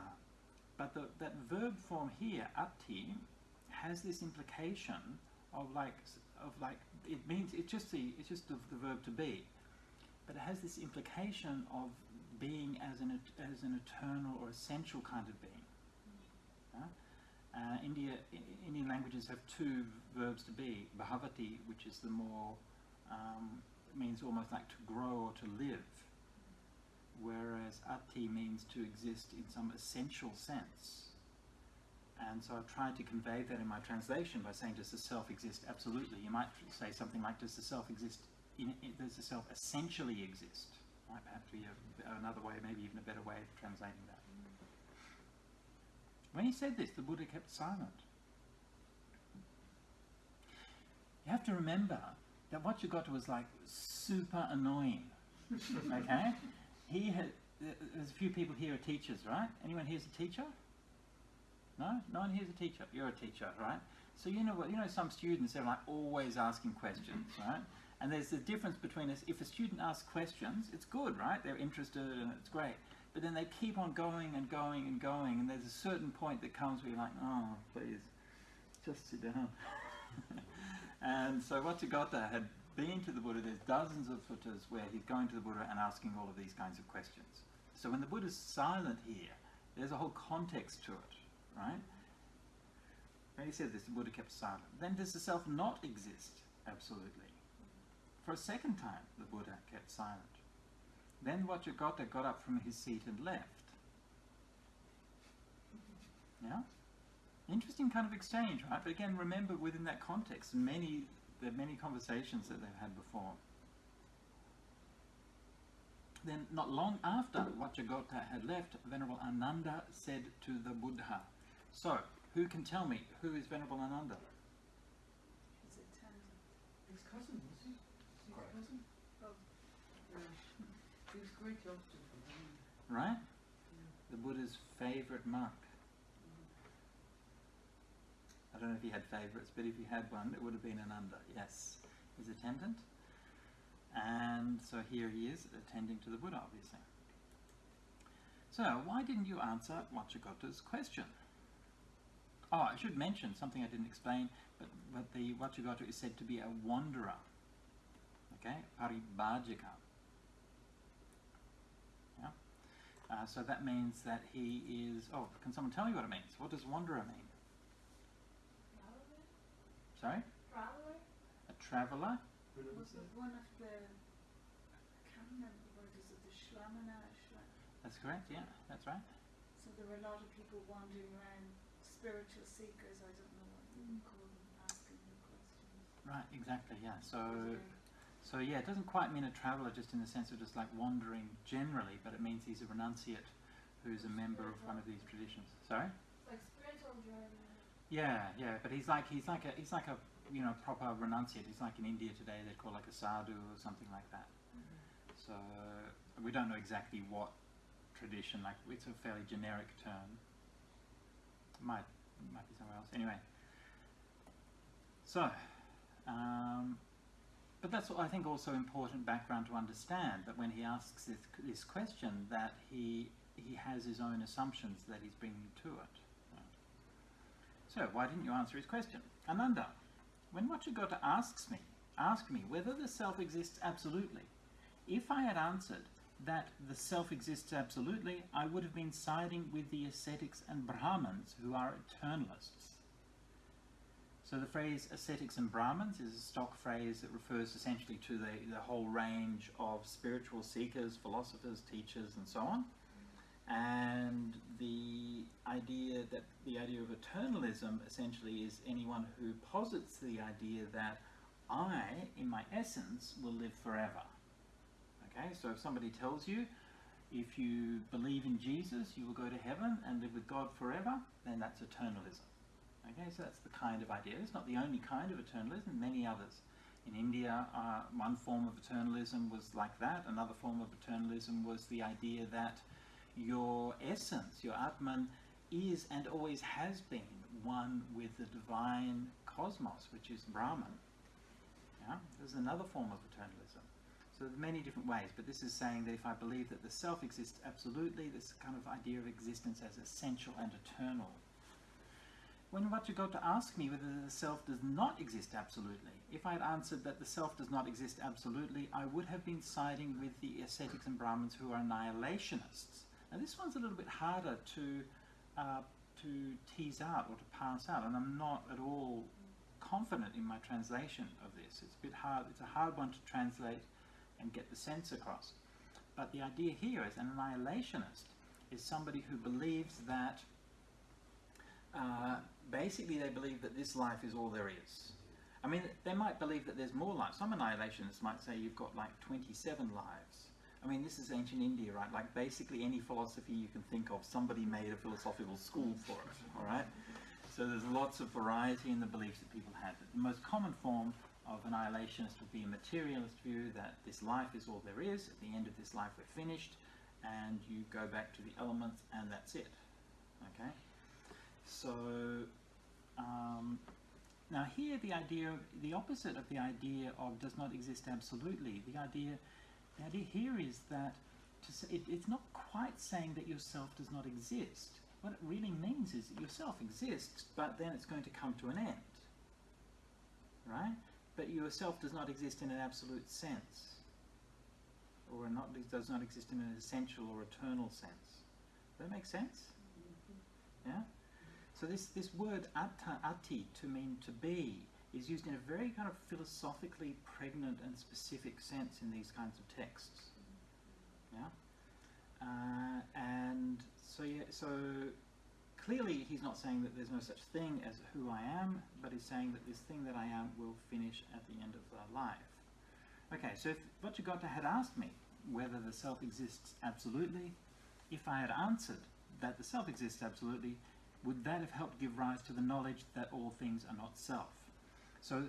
But the, that verb form here, atti, has this implication of like, of like, it means, it's just the, it's just the, the verb to be. But it has this implication of being as an, as an eternal or essential kind of being. Uh, India, Indian languages have two verbs to be. Bhavati, which is the more, um, means almost like to grow or to live, whereas ati means to exist in some essential sense. And so I've tried to convey that in my translation by saying, does the self exist? Absolutely. You might say something like, does the self exist? In, in, does the self essentially exist? Might perhaps be a, another way, maybe even a better way of translating that. When he said this, the Buddha kept silent. You have to remember that what you got was like super annoying. okay? <laughs> He had, there's a few people here are teachers, right? Anyone here's a teacher? No? No one here's a teacher. You're a teacher, right? So you know what, you know some students they're like always asking questions, right? And there's the difference between us, if a student asks questions, it's good, right? They're interested and it's great. But then they keep on going and going and going, and there's a certain point that comes where you're like, oh, please, just sit down. <laughs> and so Vacchagotta had been to the Buddha, there's dozens of suttas where he's going to the Buddha and asking all of these kinds of questions. So when the Buddha's silent here, there's a whole context to it, right? When he said this, the Buddha kept silent. Then does the self not exist? Absolutely. For a second time, the Buddha kept silent. Then Vacchagotta got up from his seat and left. Yeah? Interesting kind of exchange, right? But again, remember within that context, many there are many conversations that they've had before. Then, not long after Vacchagotta had left, Venerable Ananda said to the Buddha, So, who can tell me who is Venerable Ananda? His attendant. His cousin, was he? Was his cousin? Oh. Yeah. <laughs> He was very close to him. Right? Yeah. The Buddha's favorite monk. I don't know if he had favorites, but if he had one, it would have been Ananda. Yes, his attendant. And so here he is attending to the Buddha, obviously. So, why didn't you answer Vacchagotta's question? Oh, I should mention something I didn't explain, but, but the Vacchagotta is said to be a wanderer. Okay, paribhajika. Yeah. Uh, so that means that he is. Oh, can someone tell me what it means? What does wanderer mean? Sorry? Traveler A traveller? was it one of the, I can't remember the word, is it the Shramana? That's correct, yeah, that's right. So there were a lot of people wandering around, spiritual seekers, I don't know what you would call them, asking them questions. Right, exactly, yeah. So, so yeah, it doesn't quite mean a traveller just in the sense of just like wandering generally, but it means he's a renunciate who's a member of one of these traditions. Sorry? Like spiritual driving. Yeah, yeah, but he's like he's like a he's like a you know proper renunciate. He's like in India today they'd call like a sadhu or something like that. So we don't know exactly what tradition. Like it's a fairly generic term. Might might be somewhere else. Anyway. So, um, but that's I think also important background to understand that when he asks this, this question, that he he has his own assumptions that he's bringing to it. So, why didn't you answer his question? Ananda, when Vacchagotta asks me, ask me whether the self exists absolutely, if I had answered that the self exists absolutely, I would have been siding with the ascetics and Brahmins who are eternalists. So the phrase ascetics and Brahmins is a stock phrase that refers essentially to the, the whole range of spiritual seekers, philosophers, teachers, and so on and the idea that the idea of eternalism essentially is anyone who posits the idea that I, in my essence, will live forever. Okay, so if somebody tells you if you believe in Jesus, you will go to heaven and live with God forever, then that's eternalism. Okay, so that's the kind of idea. It's not the only kind of eternalism, many others. In India, uh, one form of eternalism was like that. Another form of eternalism was the idea that your essence, your Atman, is and always has been one with the divine cosmos, which is Brahman. Yeah? There's another form of eternalism. So there's many different ways, but this is saying that if I believe that the self exists absolutely, this kind of idea of existence as essential and eternal. When Vacchagotta asked me whether the self does not exist absolutely, if I had answered that the self does not exist absolutely, I would have been siding with the ascetics and Brahmins who are annihilationists now this one's a little bit harder to uh, to tease out or to pass out, and I'm not at all confident in my translation of this. It's a bit hard. It's a hard one to translate and get the sense across. But the idea here is an annihilationist is somebody who believes that uh, basically they believe that this life is all there is. I mean, they might believe that there's more life. Some annihilationists might say you've got like 27 lives. I mean, this is ancient India, right? Like basically any philosophy you can think of, somebody made a philosophical school for it, all right? So there's lots of variety in the beliefs that people had. The most common form of annihilationist would be a materialist view that this life is all there is. At the end of this life, we're finished, and you go back to the elements, and that's it. Okay. So um, now here, the idea, the opposite of the idea of does not exist absolutely. The idea the idea here is that say, it, it's not quite saying that yourself does not exist. What it really means is that yourself exists, but then it's going to come to an end. Right? But yourself does not exist in an absolute sense, or not, does not exist in an essential or eternal sense. Does that make sense? Mm-hmm. Yeah? So this, this word atta, ati, to mean to be, is used in a very kind of philosophically pregnant and specific sense in these kinds of texts. Yeah, uh, and so yeah, so clearly he's not saying that there's no such thing as who I am, but he's saying that this thing that I am will finish at the end of the life. Okay, so if Vacchagotta had asked me whether the self exists absolutely, if I had answered that the self exists absolutely, would that have helped give rise to the knowledge that all things are not self? So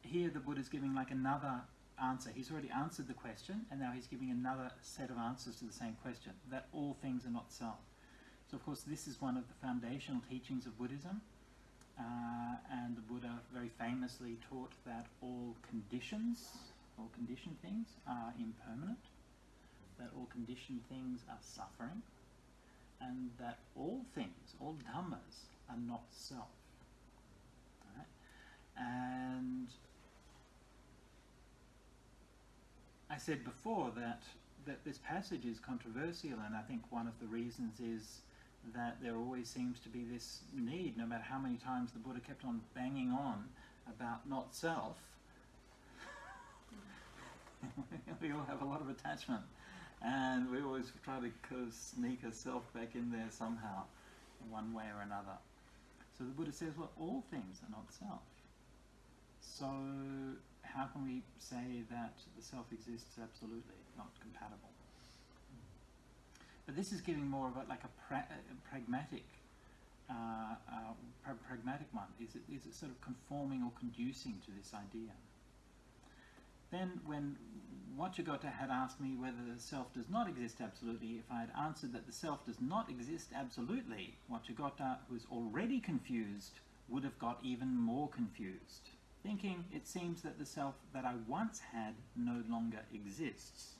here the Buddha is giving like another answer. He's already answered the question, and now he's giving another set of answers to the same question, that all things are not self. So of course this is one of the foundational teachings of Buddhism, uh, and the Buddha very famously taught that all conditions, all conditioned things are impermanent, that all conditioned things are suffering, and that all things, all dhammas, are not self. And I said before that, that this passage is controversial, and I think one of the reasons is that there always seems to be this need, no matter how many times the Buddha kept on banging on about not self, <laughs> we all have a lot of attachment. And we always try to sneak a self back in there somehow, one way or another. So the Buddha says, well, all things are not self. So how can we say that the self exists absolutely, not compatible? But this is giving more of a, like a, pra a pragmatic uh, uh, pra- pragmatic one? Is it, is it sort of conforming or conducing to this idea? Then, when Vacchagotta had asked me whether the self does not exist absolutely, if I had answered that the self does not exist absolutely, Vacchagotta, who is already confused, would have got even more confused, thinking it seems that the self that I once had no longer exists.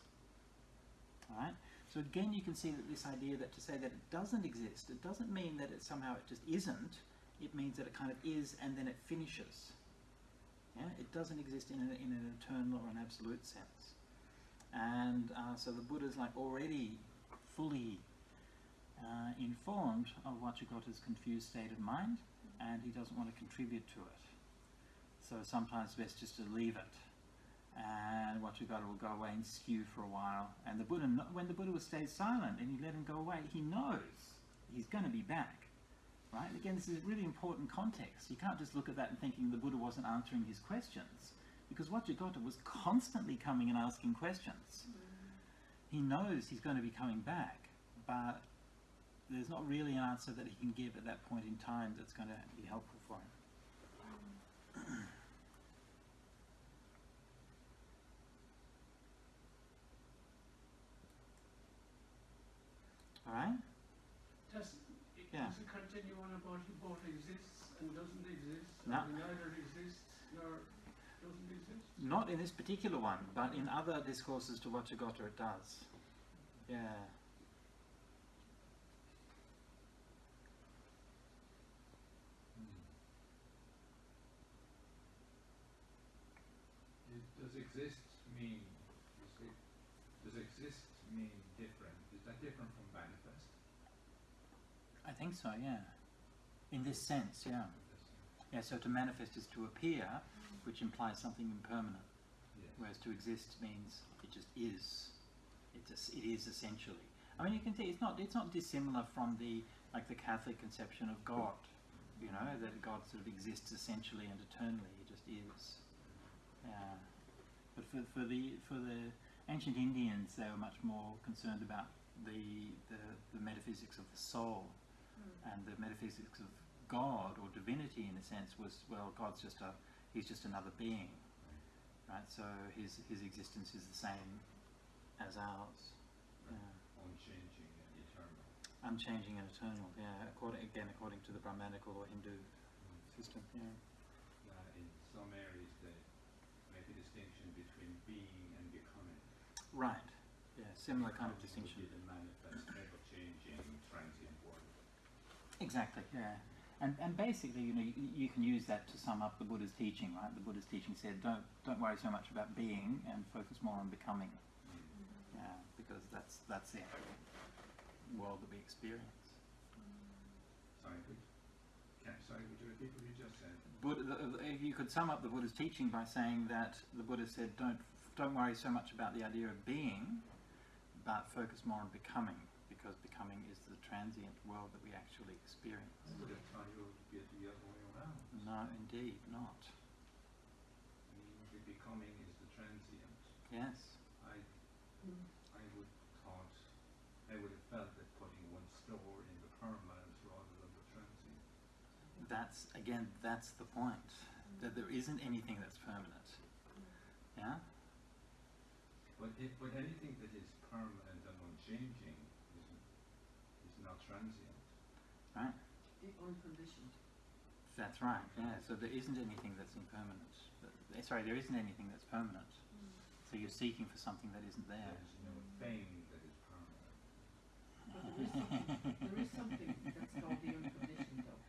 Alright? So again, you can see that this idea that to say that it doesn't exist, it doesn't mean that it somehow it just isn't. It means that it kind of is and then it finishes. Yeah, it doesn't exist in, a, in an eternal or an absolute sense. And uh, so the Buddha's like already fully uh, informed of Vacchagotta's confused state of mind, and he doesn't want to contribute to it. So sometimes best just to leave it and Vacchagotta will go away and stew for a while. And the Buddha, when the Buddha stays silent and you let him go away, he knows he's going to be back. Right? Again, this is really important context. You can't just look at that and thinking the Buddha wasn't answering his questions, because Vacchagotta was constantly coming and asking questions. He knows he's going to be coming back, but there's not really an answer that he can give at that point in time that's going to be helpful for him. All right? Does, it Yeah. does it continue on about he both exists and doesn't exist? No. Or neither exists nor doesn't exist? Not in this particular one, but in other discourses to Vacchagotta hmm. it does. Yeah. Is- Does exist mean, is it, does exist mean different? Is that different from manifest? I think so, yeah. In this sense, yeah. Yeah, so to manifest is to appear, which implies something impermanent, Yes. whereas to exist means it just is. It just, it is essentially. I mean, you can see it's not it's not dissimilar from the like the Catholic conception of God. You know that God sort of exists essentially and eternally. He just is. Yeah. But for, for the for the ancient Indians, they were much more concerned about the the, the metaphysics of the soul and the metaphysics of God or divinity in a sense was well God's just a he's just another being right? So his his existence is the same as ours. Yeah. Unchanging and eternal. unchanging and eternal yeah according again according to the Brahmanical or Hindu system yeah. Uh, in some areas they make a distinction between being and becoming. right yeah similar kind of Becoming distinction Would be the manifest, never changing, transient world. Exactly, yeah. And, and basically, you know, you, you can use that to sum up the Buddha's teaching, right? The Buddha's teaching said, don't, don't worry so much about being and focus more on becoming. Mm-hmm. Yeah, because that's, that's the actual world that we experience. Sorry, could, can, sorry, would you repeat what you just said? Buddha, the, the- you could sum up the Buddha's teaching by saying that the Buddha said, don't, don't worry so much about the idea of being, but focus more on becoming, because becoming is the transient world that we actually experience. I would have thought you would be the other way around. No, indeed not. I mean, the becoming is the transient. Yes. I, I would thought, I would have felt that putting one store in the permanent rather than the transient. That's again, that's the point. That there isn't anything that's permanent. Yeah? But if, but anything that is permanent and unchanging is, is not transient. Right? The unconditioned. That's right, yeah. So there isn't anything that's impermanent. Th- eh, Sorry, there isn't anything that's permanent. So you're seeking for something that isn't there. There is no thing that is permanent. But there is something, there is something that's called the unconditioned though.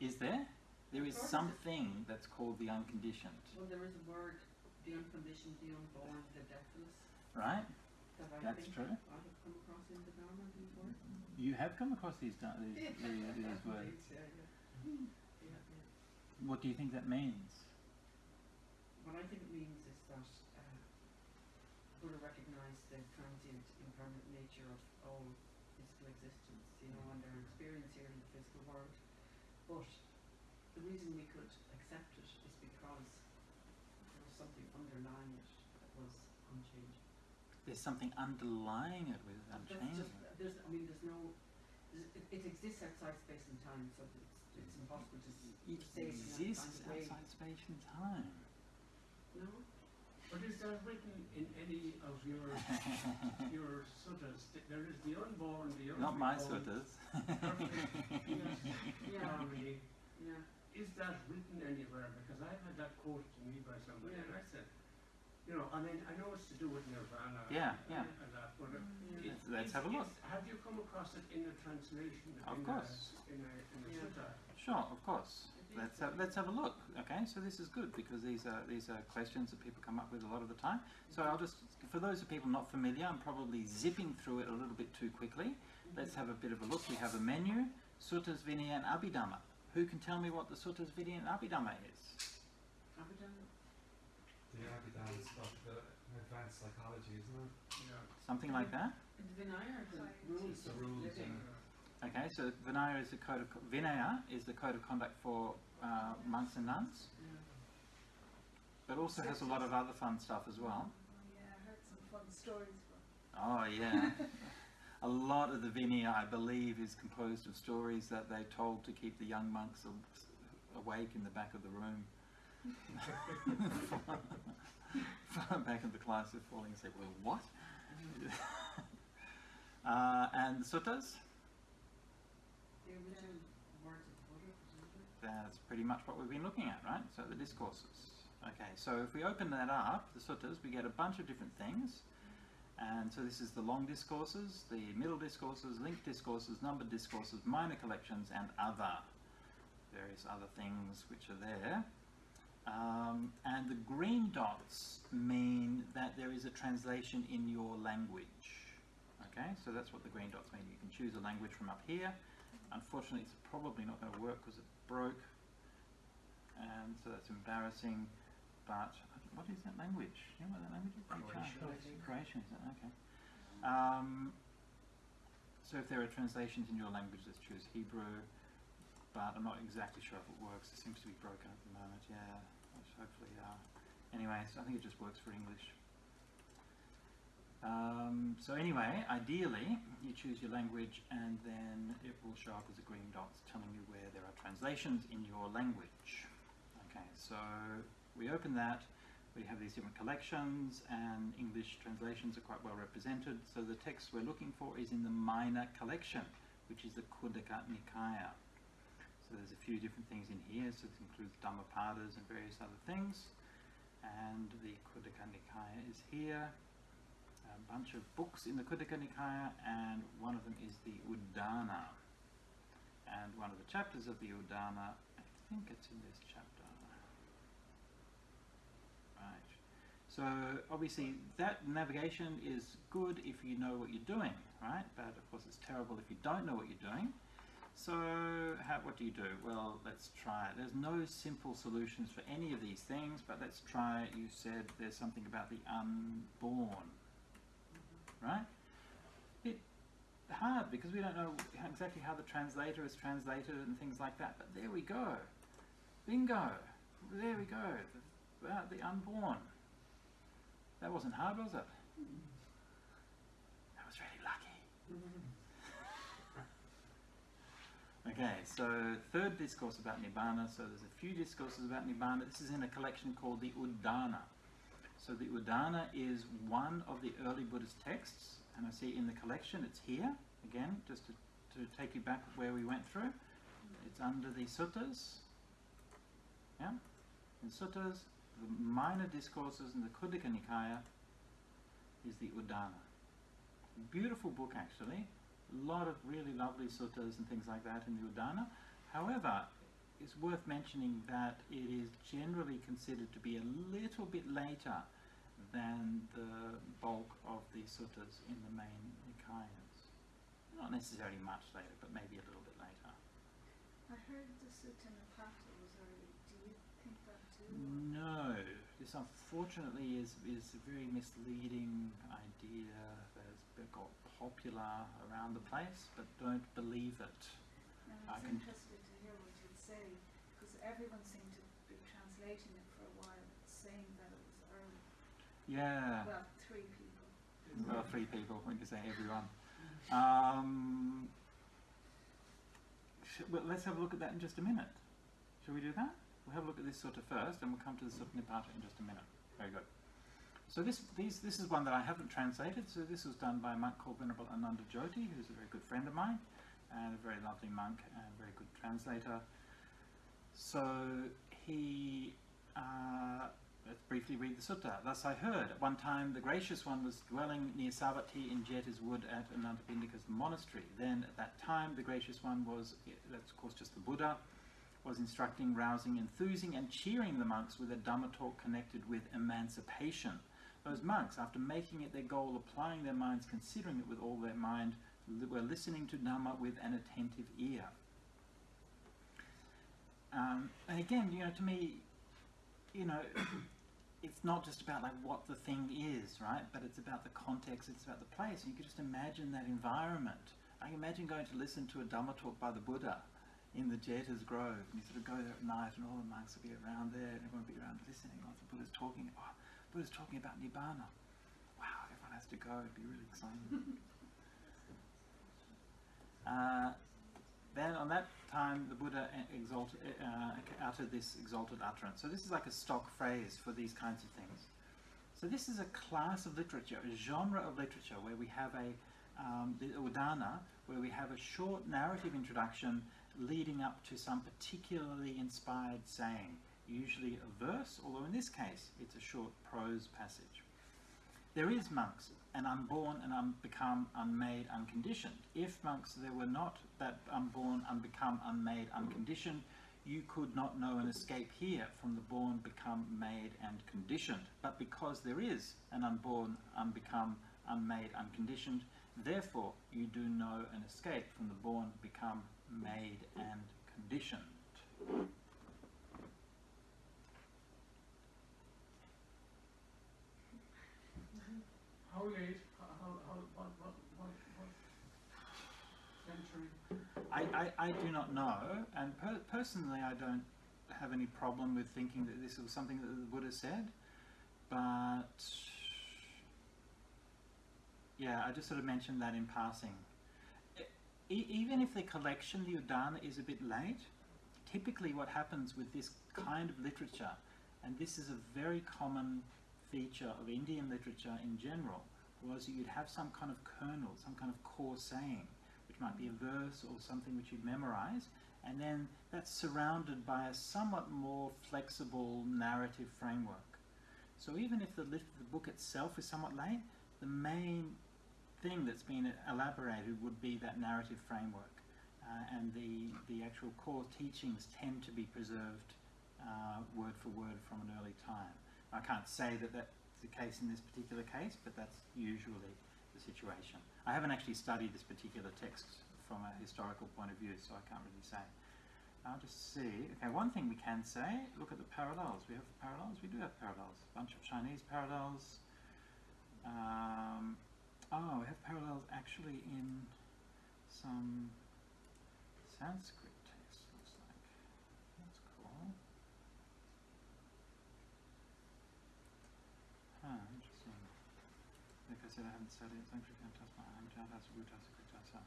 Is there? There is something that's called the unconditioned. Well, there is a word, the unconditioned, the unborn, the deathless, Right? That I That's think true. I have come across in the Dharma, these words. You have come across these, these, these, these words. Yeah, yeah. Yeah, yeah. What do you think that means? What I think it means is that uh, Buddha recognized the transient, impermanent nature of all physical existence, you know, and their experience here in the physical world. But the reason we could accept it is because there was something underlying it that was unchanging. There's something underlying it with That's unchanging. just, there's, I mean, there's no, it, it exists outside space and time, so it's, it's impossible to, s- It say it exists kind of outside space and time. No? But is that written in any of your, <laughs> your suttas? There is the unborn, the unborn. Not my suttas. Yeah, harmony. yeah. Is that written anywhere? Because I've had that quoted to me by somebody, and I said, you know, I mean, I know it's to do with nirvana. Yeah, and, yeah. And that, but it- Let's have a look. Have you come across it in a translation? Of in course. A, in a, in a Yeah. sutta? Sure, of course. Let's have, let's have a look. Okay, so this is good because these are these are questions that people come up with a lot of the time. So I'll just, for those of people not familiar, I'm probably zipping through it a little bit too quickly. Let's have a bit of a look. We have a menu, Suttas, Vinaya, and Abhidhamma. Who can tell me what the Suttas, Vinaya, and Abhidhamma is? Abadan? The Abhidhamma stuff, the advanced psychology, isn't it? Yeah. Something like that. And Vinaya are the Science. rules The rules living. Okay, so Vinaya is the code of Vinaya is the code of conduct for uh, monks and nuns, Yeah. but also has a lot of other fun stuff as well. Oh, yeah, I heard some fun stories from. Oh yeah. <laughs> A lot of the Vinaya, I believe, is composed of stories that they told to keep the young monks awake in the back of the room. <laughs> <laughs> back in the class, they're falling asleep. Well, what? <laughs> uh, and the suttas, The original words of Buddha, presumably. that's pretty much what we've been looking at, right? So the discourses. Okay, so if we open that up, the suttas, we get a bunch of different things. And so this is the long discourses, the middle discourses, linked discourses, numbered discourses, minor collections, and other. Various other things which are there. Um, and the green dots mean that there is a translation in your language. Okay, so that's what the green dots mean. You can choose a language from up here. Unfortunately, it's probably not going to work because it broke. And so that's embarrassing. But what is that language? You know what that language is? Croatian. Croatian, is it? Okay. Um, so if there are translations in your language, let's choose Hebrew. But I'm not exactly sure if it works. It seems to be broken at the moment. Yeah. Hopefully. Uh, anyway, so I think it just works for English. Um, so anyway, ideally, you choose your language and then it will show up as a green dots telling you where there are translations in your language. Okay, so we open that, we have these different collections and English translations are quite well represented. So the text we're looking for is in the minor collection, which is the Khuddaka Nikaya. So there's a few different things in here, so this includes Dhammapadas and various other things. And the Khuddaka Nikaya is here a bunch of books in the Khuddaka Nikaya, and one of them is the Udana. And one of the chapters of the Udana, I think it's in this chapter. Right. So obviously that navigation is good if you know what you're doing, right? But of course it's terrible if you don't know what you're doing. So how, what do you do? Well, let's try it. There's no simple solutions for any of these things, but let's try, you said there's something about the unborn right? Bit hard because we don't know exactly how the translator is translated and things like that. But there we go, bingo. There we go. The, about the unborn. That wasn't hard, was it? Mm-hmm. That was really lucky. Mm-hmm. Okay, so third discourse about Nibbana. So there's a few discourses about Nibbana. This is in a collection called the Udana. So the Udana is one of the early Buddhist texts, and I see in the collection it's here, again, just to, to take you back where we went through. It's under the suttas. Yeah? In suttas, the minor discourses in the Khuddaka Nikaya is the Udana. Beautiful book actually. A lot of really lovely suttas and things like that in the Udana. However, it's worth mentioning that it is generally considered to be a little bit later than the bulk of the suttas in the main Nikayas. Not necessarily much later, but maybe a little bit later. I heard the Sutta Nipata was early. Do you think that too? No, this unfortunately is, is a very misleading idea that's been got popular around the place, but don't believe it. And I was can- interested to hear what you'd say, because everyone seemed to be translating it for a while, saying that it was early. Yeah. Well, three people. well, three people, when you say everyone. Um, well, let's have a look at that in just a minute. Shall we do that? We'll have a look at this sutta first, and we'll come to the Sutta Nipata in just a minute. Very good. So this, these, this is one that I haven't translated. So this was done by a monk called Venerable Ananda Jyoti, who's a very good friend of mine, and a very lovely monk and a very good translator. So he, uh, let's briefly read the sutta. Thus I heard, at one time the gracious one was dwelling near Savatthi in Jeta's wood at Anathapindika's monastery. Then at that time the gracious one was, that's of course just the Buddha, was instructing, rousing, enthusing, and cheering the monks with a Dhamma talk connected with emancipation. Those monks, after making it their goal, applying their minds, considering it with all their mind, were listening to Dhamma with an attentive ear. Um, and again, you know, to me, you know, <coughs> it's not just about like what the thing is, right? But it's about the context, it's about the place. And you could just imagine that environment. I can imagine going to listen to a Dhamma talk by the Buddha in the Jeta's Grove, and you sort of go there at night, and all the monks will be around there, and everyone will be around listening. Oh, the Buddha's talking. Oh, Buddha's talking about Nibbana. Wow, everyone has to go. It'd be really exciting. <laughs> uh, then on that time, the Buddha exalted, uh, uttered this exalted utterance. So this is like a stock phrase for these kinds of things. So this is a class of literature, a genre of literature where we have a um, the Udana, where we have a short narrative introduction leading up to some particularly inspired saying, usually a verse, although in this case it's a short prose passage. There is monks, an unborn and unbecome, unmade, unconditioned. If monks there were not that unborn, unbecome, unmade, unconditioned, you could not know an escape here from the born, become, made, and conditioned. But because there is an unborn, unbecome, unmade, unconditioned, therefore you do know an escape from the born, become, made, and conditioned. How late, how, how, what, what, what century? I, I, I do not know, and per- personally, I don't have any problem with thinking that this was something that the Buddha said, but yeah, I just sort of mentioned that in passing. E- even if the collection, the Udana, is a bit late, typically what happens with this kind of literature, and this is a very common feature of Indian literature in general, was that you'd have some kind of kernel, some kind of core saying, which might be a verse or something which you'd memorize, and then that's surrounded by a somewhat more flexible narrative framework. So even if the, the book itself is somewhat late, the main thing that's been elaborated would be that narrative framework. Uh, and the, the actual core teachings tend to be preserved uh, word for word from an early time. I can't say that that's the case in this particular case, but that's usually the situation. I haven't actually studied this particular text from a historical point of view, so I can't really say. I'll just see. Okay, one thing we can say, look at the parallels. We have parallels? We do have parallels. A bunch of Chinese parallels. Um, oh, we have parallels actually in some Sanskrit texts, looks like. That's cool. Huh, interesting. Like I said, I haven't studied Sanskrit and Tasma, Jatas, Rutas, Kritasa.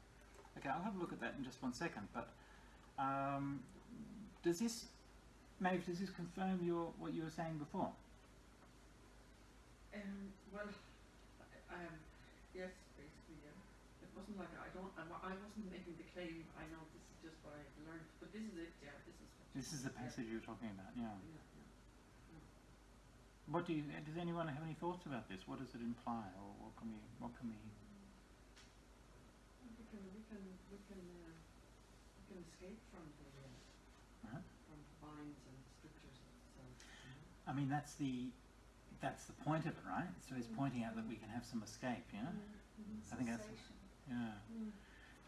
Okay, I'll have a look at that in just one second, but um, does this, Maeve, does this confirm your what you were saying before? Um, well, um, yes, basically, yeah. It wasn't like I don't, I, I wasn't making the claim. I know this is just what I've learned, but this is it. Yeah, this is. What, This is the passage you were talking about, yeah, yeah. What do you, does anyone have any thoughts about this? What does it imply, or what can we, what can we, We can, we can, we can, uh, we can escape from the uh, uh from the binds and. You know? I mean, that's the, that's the point of it, right? So it's pointing out that we can have some escape, yeah? I think that's-. Yeah. Mm.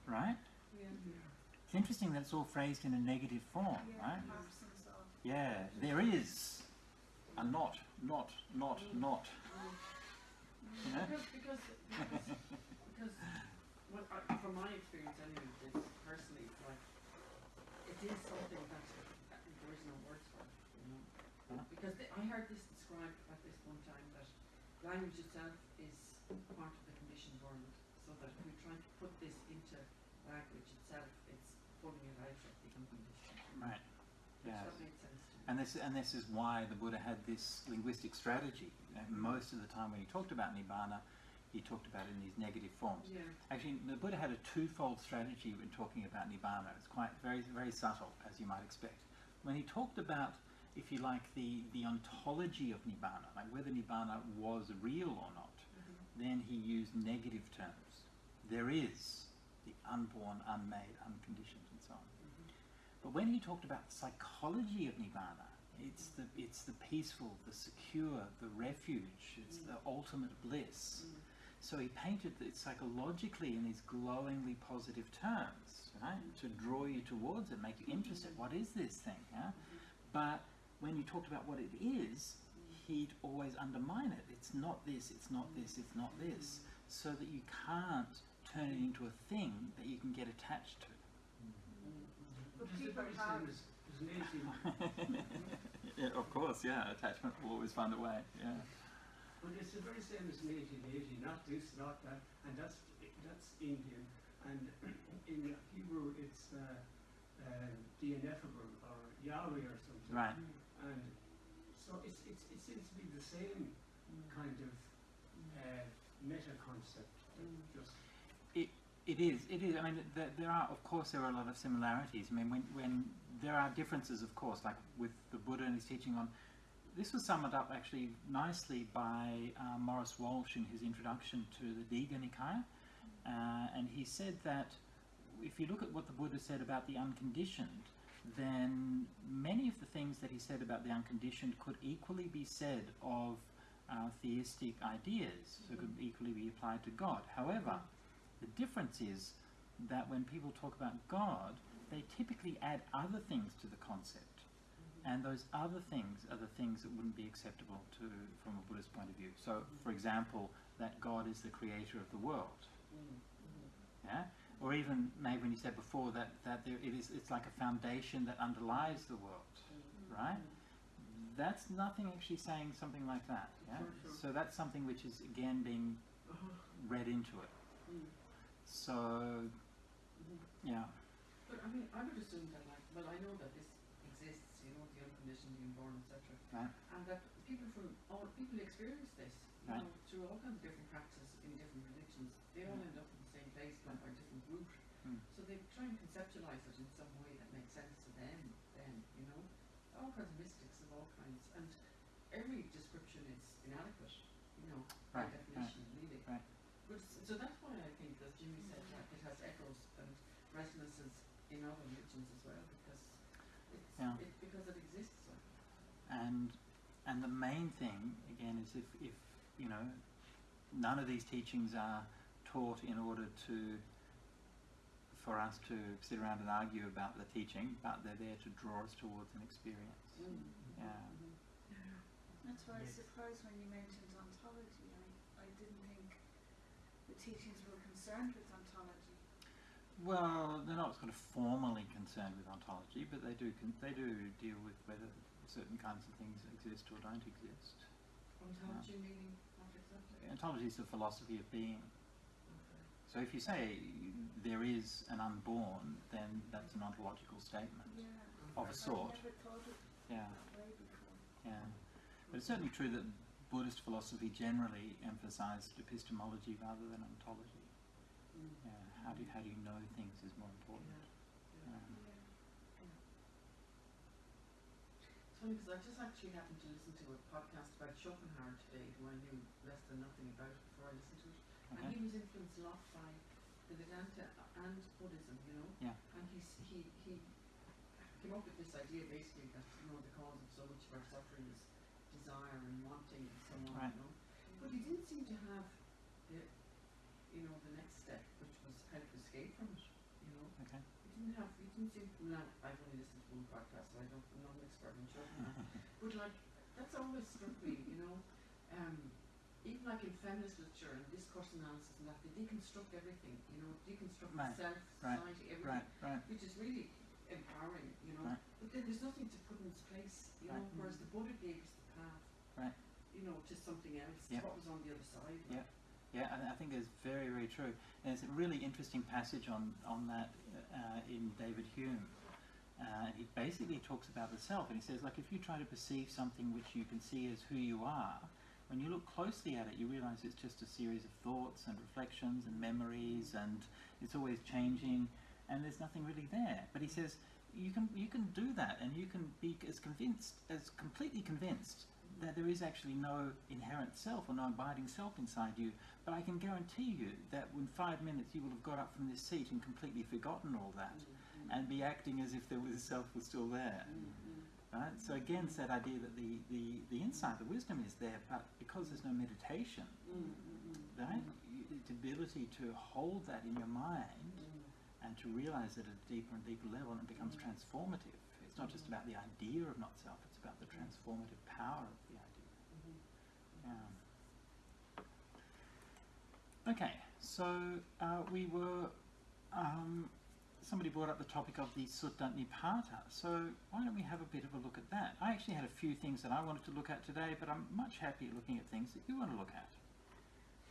Right? Yeah. It's interesting that it's all phrased in a negative form, Yeah, right? Yeah, there is a not, not, not, not. You know? Because, because, because, because what I, from my experience anyway, this personally, like, it is something that, that there is no words for it, you know? Huh? Because the, I heard this described at this one time, that language itself is part of the conditioned world, so that if we try to put this into language itself, it's pulling it out of the unconditioned. Right. Which Yes. that made sense to me. And this, and this is why the Buddha had this linguistic strategy. And most of the time when he talked about Nibbana, he talked about it in these negative forms. Yeah. Actually, the Buddha had a twofold strategy when talking about Nibbana. It's quite very, very subtle, as you might expect. When he talked about, if you like, the, the ontology of Nibbana, like whether Nibbana was real or not, mm-hmm. then he used negative terms. There is the unborn, unmade, unconditioned, and so on. But when he talked about the psychology of Nibbana, it's the, it's the peaceful, the secure, the refuge, it's the mm. ultimate bliss. Mm. So he painted it psychologically in these glowingly positive terms, right? To draw you towards it, make you mm. interested. What is this thing? Yeah? Mm-hmm. But when you talked about what it is, he'd always undermine it. It's not this, it's not this, it's not this. So that you can't turn it into a thing that you can get attached to. But It's the people very have, same as, as lazy, <laughs> yeah, of course, yeah. Attachment will always find a way. Yeah. but it's the very same as lazy, lazy, not this, not that, and that's, that's Indian. And <clears throat> in Hebrew, it's uh, uh, the ineffable or Yahweh or something. Right. And so it's, it's, it seems to be the same kind of uh, meta concept. Just It is. It is. I mean, there, there are, of course, there are a lot of similarities. I mean, when, when there are differences, of course, like with the Buddha and his teaching on. This was summed up actually nicely by uh, Maurice Walshe in his introduction to the Digha Nikaya, uh, and he said that if you look at what the Buddha said about the unconditioned, then many of the things that he said about the unconditioned could equally be said of uh, theistic ideas, so it could equally be applied to God. However, the difference is that when people talk about God, they typically add other things to the concept. Mm-hmm. And those other things are the things that wouldn't be acceptable to from a Buddhist point of view. So, for example, that God is the creator of the world. Mm-hmm. Yeah? Or even maybe when you said before that, that there, it is it's like a foundation that underlies the world. Mm-hmm. Right? That's nothing actually saying something like that. Yeah? So that's something which is again being uh-huh. read into it. Mm. So yeah. But I mean, I would assume that, like, well, I know that this exists, you know, the unconditioned, the unborn, etc. Right. And that people from all people experience this, you Right. know, through all kinds of different practices in different religions. They all end up in the same place, but by a different route. Mm. So they try and conceptualize it in some way that makes sense to them. Then, you know, all kinds of mystics of all kinds, and every description is inadequate. You know, by Right, definition, really. right. But s- so that's why I think, as Jimmy said, like it has echoes and resonances in other religions as well, because it's Yeah. it, because it exists. And and the main thing again is if, if you know none of these teachings are taught in order to for us to sit around and argue about the teaching but they're there to draw us towards an experience mm-hmm. yeah mm-hmm. that's why I was surprised when you mentioned ontology. I, I didn't think the teachings were concerned with ontology. Well they're not sort of formally concerned with ontology but they do con- they do deal with whether certain kinds of things exist or don't exist ontology meaning what exactly? ontology is the philosophy of being Okay. So if you say there is an unborn, then that's an ontological statement. Yeah. Of a sort. I never it Yeah, yeah. But it's certainly true that Buddhist philosophy generally emphasized epistemology rather than ontology. Mm. Yeah, how do you, how do you know things is more important. Yeah. Um, It's funny because I just actually happened to listen to a podcast about Schopenhauer today, who I knew less than nothing about before I listened to it. And he was influenced a lot by the Vedanta and Buddhism, you know. Yeah. And he's, he he came up with this idea basically that you know the cause of so much of our suffering is desire and wanting and so on, Right. you know. But he didn't seem to have the you know the next step, which was how to escape from it. You know, Okay. he didn't have. He didn't seem. Now I've only listened to one podcast, so I don't. I'm not an expert in Schopenhauer. <laughs> But like that's always struck me, you know. Um, even like in feminist literature and discourse analysis and that, they deconstruct everything, you know, deconstruct Right, self, right, society, everything, Right, which is really empowering, you know. But then there's nothing to put in its place, you know, whereas the Buddha gave us the path, Right. you know, to something else, to what was on the other side. Yeah. Yeah, I, I think it's very, very true. And it's a really interesting passage on, on that uh, in David Hume. Uh, he basically talks about the self, and he says, like, if you try to perceive something which you can see as who you are, when you look closely at it, you realize it's just a series of thoughts and reflections and memories, and it's always changing, and there's nothing really there. But he says, you can you can do that, and you can be as convinced, as completely convinced that there is actually no inherent self or no abiding self inside you. But I can guarantee you that in five minutes you will have got up from this seat and completely forgotten all that, and be acting as if was self was still there. Right? So again, it's that idea that the, the, the insight, the wisdom is there, but because there's no meditation, right? You, the ability to hold that in your mind and to realize it at a deeper and deeper level, and it becomes transformative. It's not just about the idea of not self; it's about the transformative power of the idea. Yeah. Okay, so uh, we were. Um, somebody brought up the topic of the Sutta Nipata, so why don't we have a bit of a look at that? I actually had a few things that I wanted to look at today, but I'm much happier looking at things that you want to look at.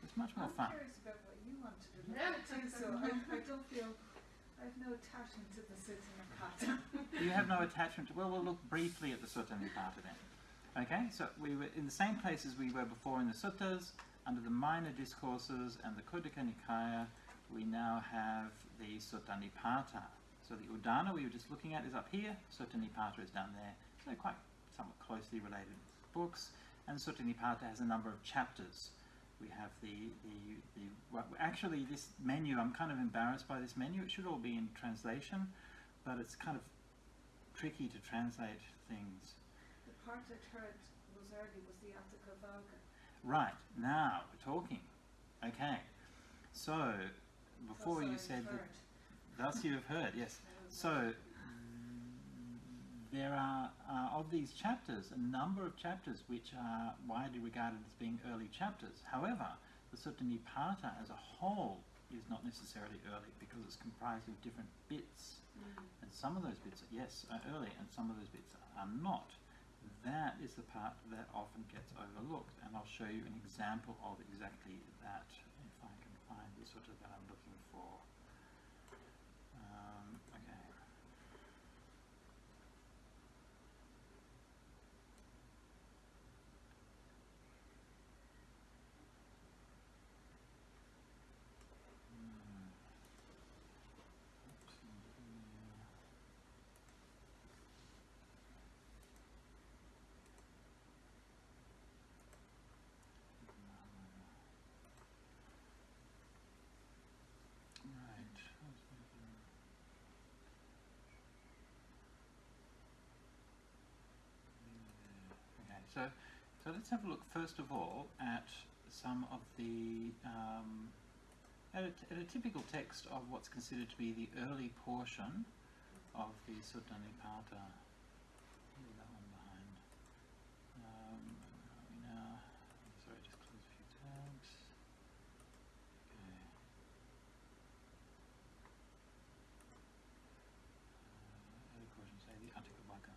It's much more fun. I'm curious about what you want to do. Yeah, too, so I, I don't feel, I have no attachment to the Sutta Nipata. <laughs> You have no attachment to. Well, we'll look briefly at the Sutta Nipata then. Okay, so we were in the same place as we were before in the suttas, under the minor discourses and the Khuddaka Nikaya. We now have the Sutta Nipata. So the Udana we were just looking at is up here. Sutta Nipata is down there. So quite somewhat closely related books. And Sutta Nipata has a number of chapters. We have the, the, the actually this menu, I'm kind of embarrassed by this menu. It should all be in translation, but it's kind of tricky to translate things. The part heard was early was the Valga. Right, now we're talking. Okay, so before you said that, thus you have heard, yes. So there are uh, of these chapters a number of chapters which are widely regarded as being early chapters. However, the Sutta Nipata as a whole is not necessarily early because it's comprised of different bits. Mm. And some of those bits, yes, are early, and some of those bits are not. That is the part that often gets overlooked, and I'll show you an example of exactly that if I can find the sutta that I'm looking for. Um, okay. Hmm. Oops, in here. Right. Okay, so so let's have a look first of all at some of the um, at, a, at a typical text of what's considered to be the early portion of the Sutta Nipata. Leave that one behind. Um, where are we now? Sorry, just close a few tabs. Okay. Uh, early portion, say the Atthakavagga.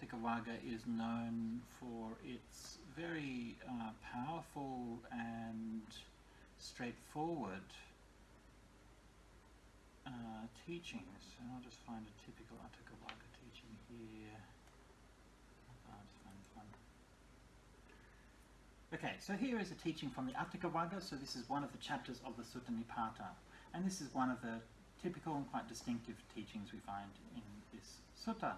The is known for its very uh, powerful and straightforward uh, teachings. And I'll just find a typical Atthakavagga teaching here. Okay, so here is a teaching from the Atthakavagga. So this is one of the chapters of the Sutta Nipata. And this is one of the typical and quite distinctive teachings we find in this sutta.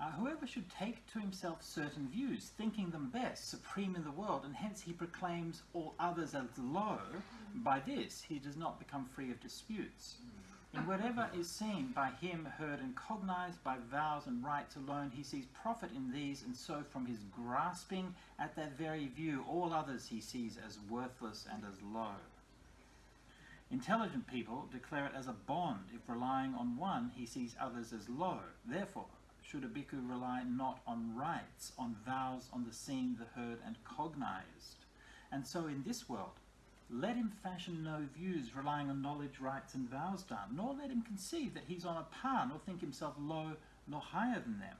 Uh, whoever should take to himself certain views, thinking them best, supreme in the world, and hence he proclaims all others as low, by this he does not become free of disputes. In whatever is seen by him, heard, and cognized by vows and rites alone, he sees profit in these, and so from his grasping at that very view, all others he sees as worthless and as low. Intelligent people declare it as a bond if relying on one he sees others as low. Therefore, should a bhikkhu rely not on rites, on vows, on the seen, the heard, and cognized. And so in this world, let him fashion no views relying on knowledge, rites, and vows done, nor let him conceive that he's on a par, nor think himself low nor higher than them.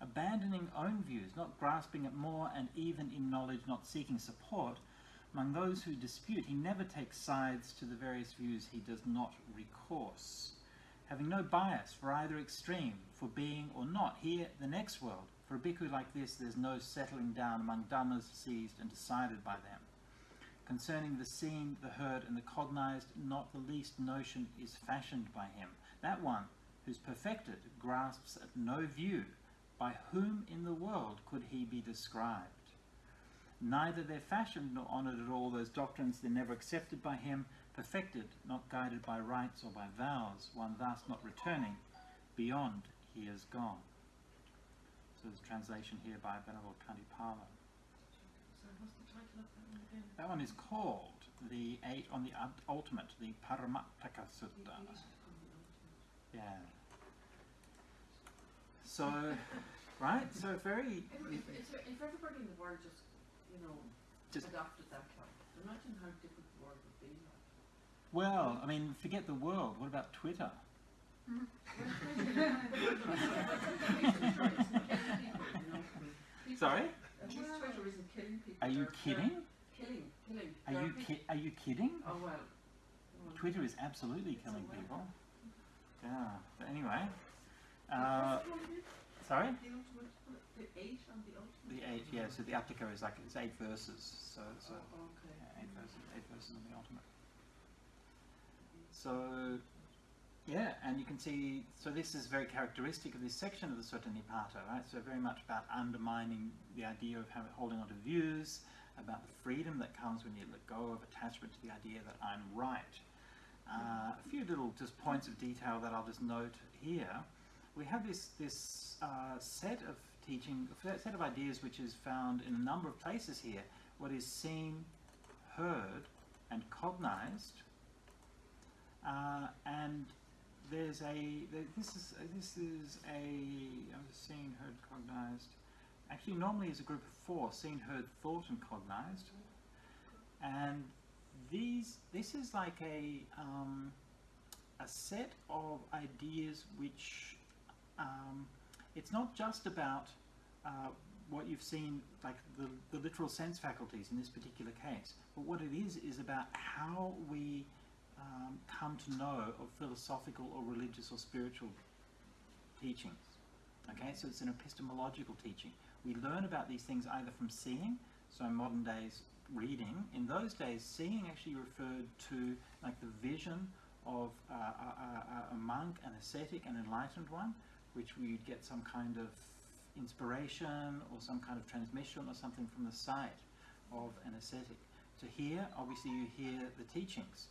abandoning own views, not grasping at more, and even in knowledge not seeking support. Among those who dispute, he never takes sides to the various views he does not recourse. Having no bias for either extreme, for being or not, here, the next world. For a bhikkhu like this, there's no settling down among dhammas seized and decided by them. Concerning the seen, the heard, and the cognized, not the least notion is fashioned by him. That one who's perfected grasps at no view. By whom in the world could he be described? Neither they're fashioned nor honoured at all those doctrines they're never accepted by him, perfected, not guided by rites or by vows, one thus not returning, beyond he has gone. So there's a translation here by Venerable Khantipalo. So what's the title of that one again? That one is called the eight on the ultimate, the Paramatthaka Sutta. Yeah. So, right? So very <laughs> If, if, if, everybody in the world just, you know, Just- adopted that like, imagine how different the world would be like. Well. I mean, forget the world. What about Twitter? <laughs> Sorry? At least Twitter isn't killing people. Are you they're- they're kidding? Killing, killing. Are you peop- ki- Are you kidding? Oh well. well, Twitter is absolutely killing people. Yeah. But anyway, uh, what's the one again? sorry. The eight on the ultimate? The eight. Yeah. So the Atthaka is like it's eight verses. So so Oh, okay. yeah, eight verses. Eight verses on the ultimate. So, yeah, and you can see, so this is very characteristic of this section of the Sutta Nipata, right? So very much about undermining the idea of holding on to views, about the freedom that comes when you let go of attachment to the idea that I'm right. Uh, a few little just points of detail that I'll just note here. We have this, this uh, set of teaching, set of ideas which is found in a number of places here. What is seen, heard, and cognized. Uh, and there's a this is this is a I was seen, heard, cognized. Actually, normally is a group of four: seen, heard, thought, and cognized. And these this is like a um, a set of ideas which um, it's not just about uh, what you've seen, like the, the literal sense faculties in this particular case, but what it is is about how we um, come to know of philosophical or religious or spiritual teachings. Okay, so it's an epistemological teaching. We learn about these things either from seeing, so modern days reading. In those days, seeing actually referred to like the vision of uh, a, a, a monk, an ascetic, an enlightened one, which we'd get some kind of inspiration or some kind of transmission or something from the sight of an ascetic. To hear, obviously, you hear the teachings.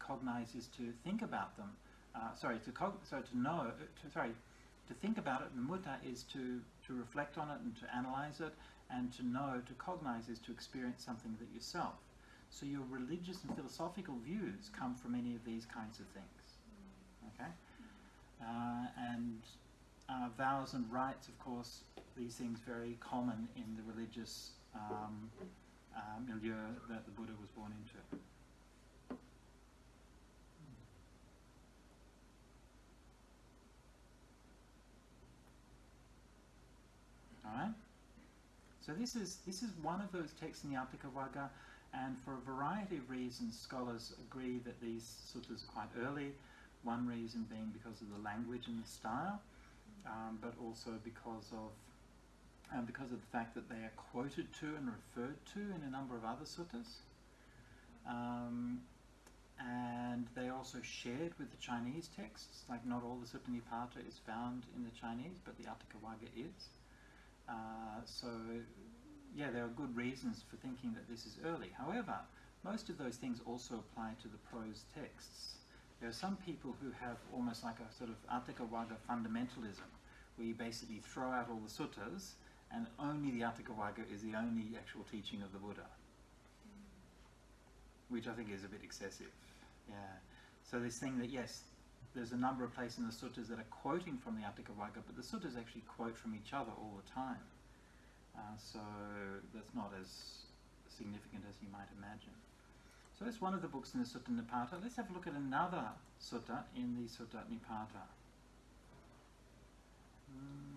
Cognize is to think about them. Uh, sorry, to so to know. To, sorry, to think about it. Mutta is to to reflect on it and to analyze it. And to know, to cognize is to experience something that yourself. So your religious and philosophical views come from any of these kinds of things. Okay, uh, and uh, vows and rites, of course, these things very common in the religious um, uh, milieu that the Buddha was born into. All right. So this is this is one of those texts in the Vagga, and for a variety of reasons, scholars agree that these suttas are quite early. One reason being because of the language and the style, um, but also because of because of the fact that they are quoted to and referred to in a number of other suttas. Um, and they are also shared with the Chinese texts, like not all the Sutta Nipata is found in the Chinese, but the Atthaka Vagga is. Uh, so, yeah, there are good reasons for thinking that this is early. However, most of those things also apply to the prose texts. There are some people who have almost like a sort of Atthaka Vagga fundamentalism, where you basically throw out all the suttas and only the Atthaka Vagga is the only actual teaching of the Buddha, which I think is a bit excessive. Yeah. So this thing that yes, there's a number of places in the suttas that are quoting from the Atthaka Vagga, but the suttas actually quote from each other all the time. Uh, so that's not as significant as you might imagine. So that's one of the books in the Sutta Nipata. Let's have a look at another sutta in the Sutta Nipata. Hmm,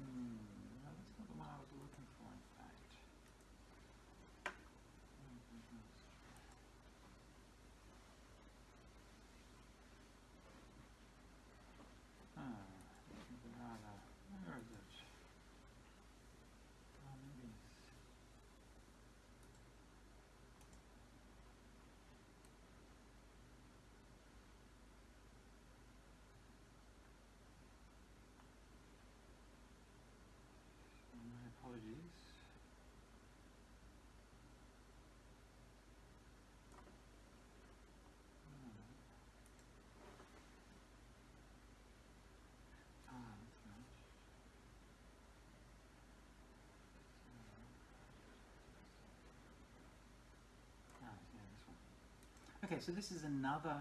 Okay, so this is another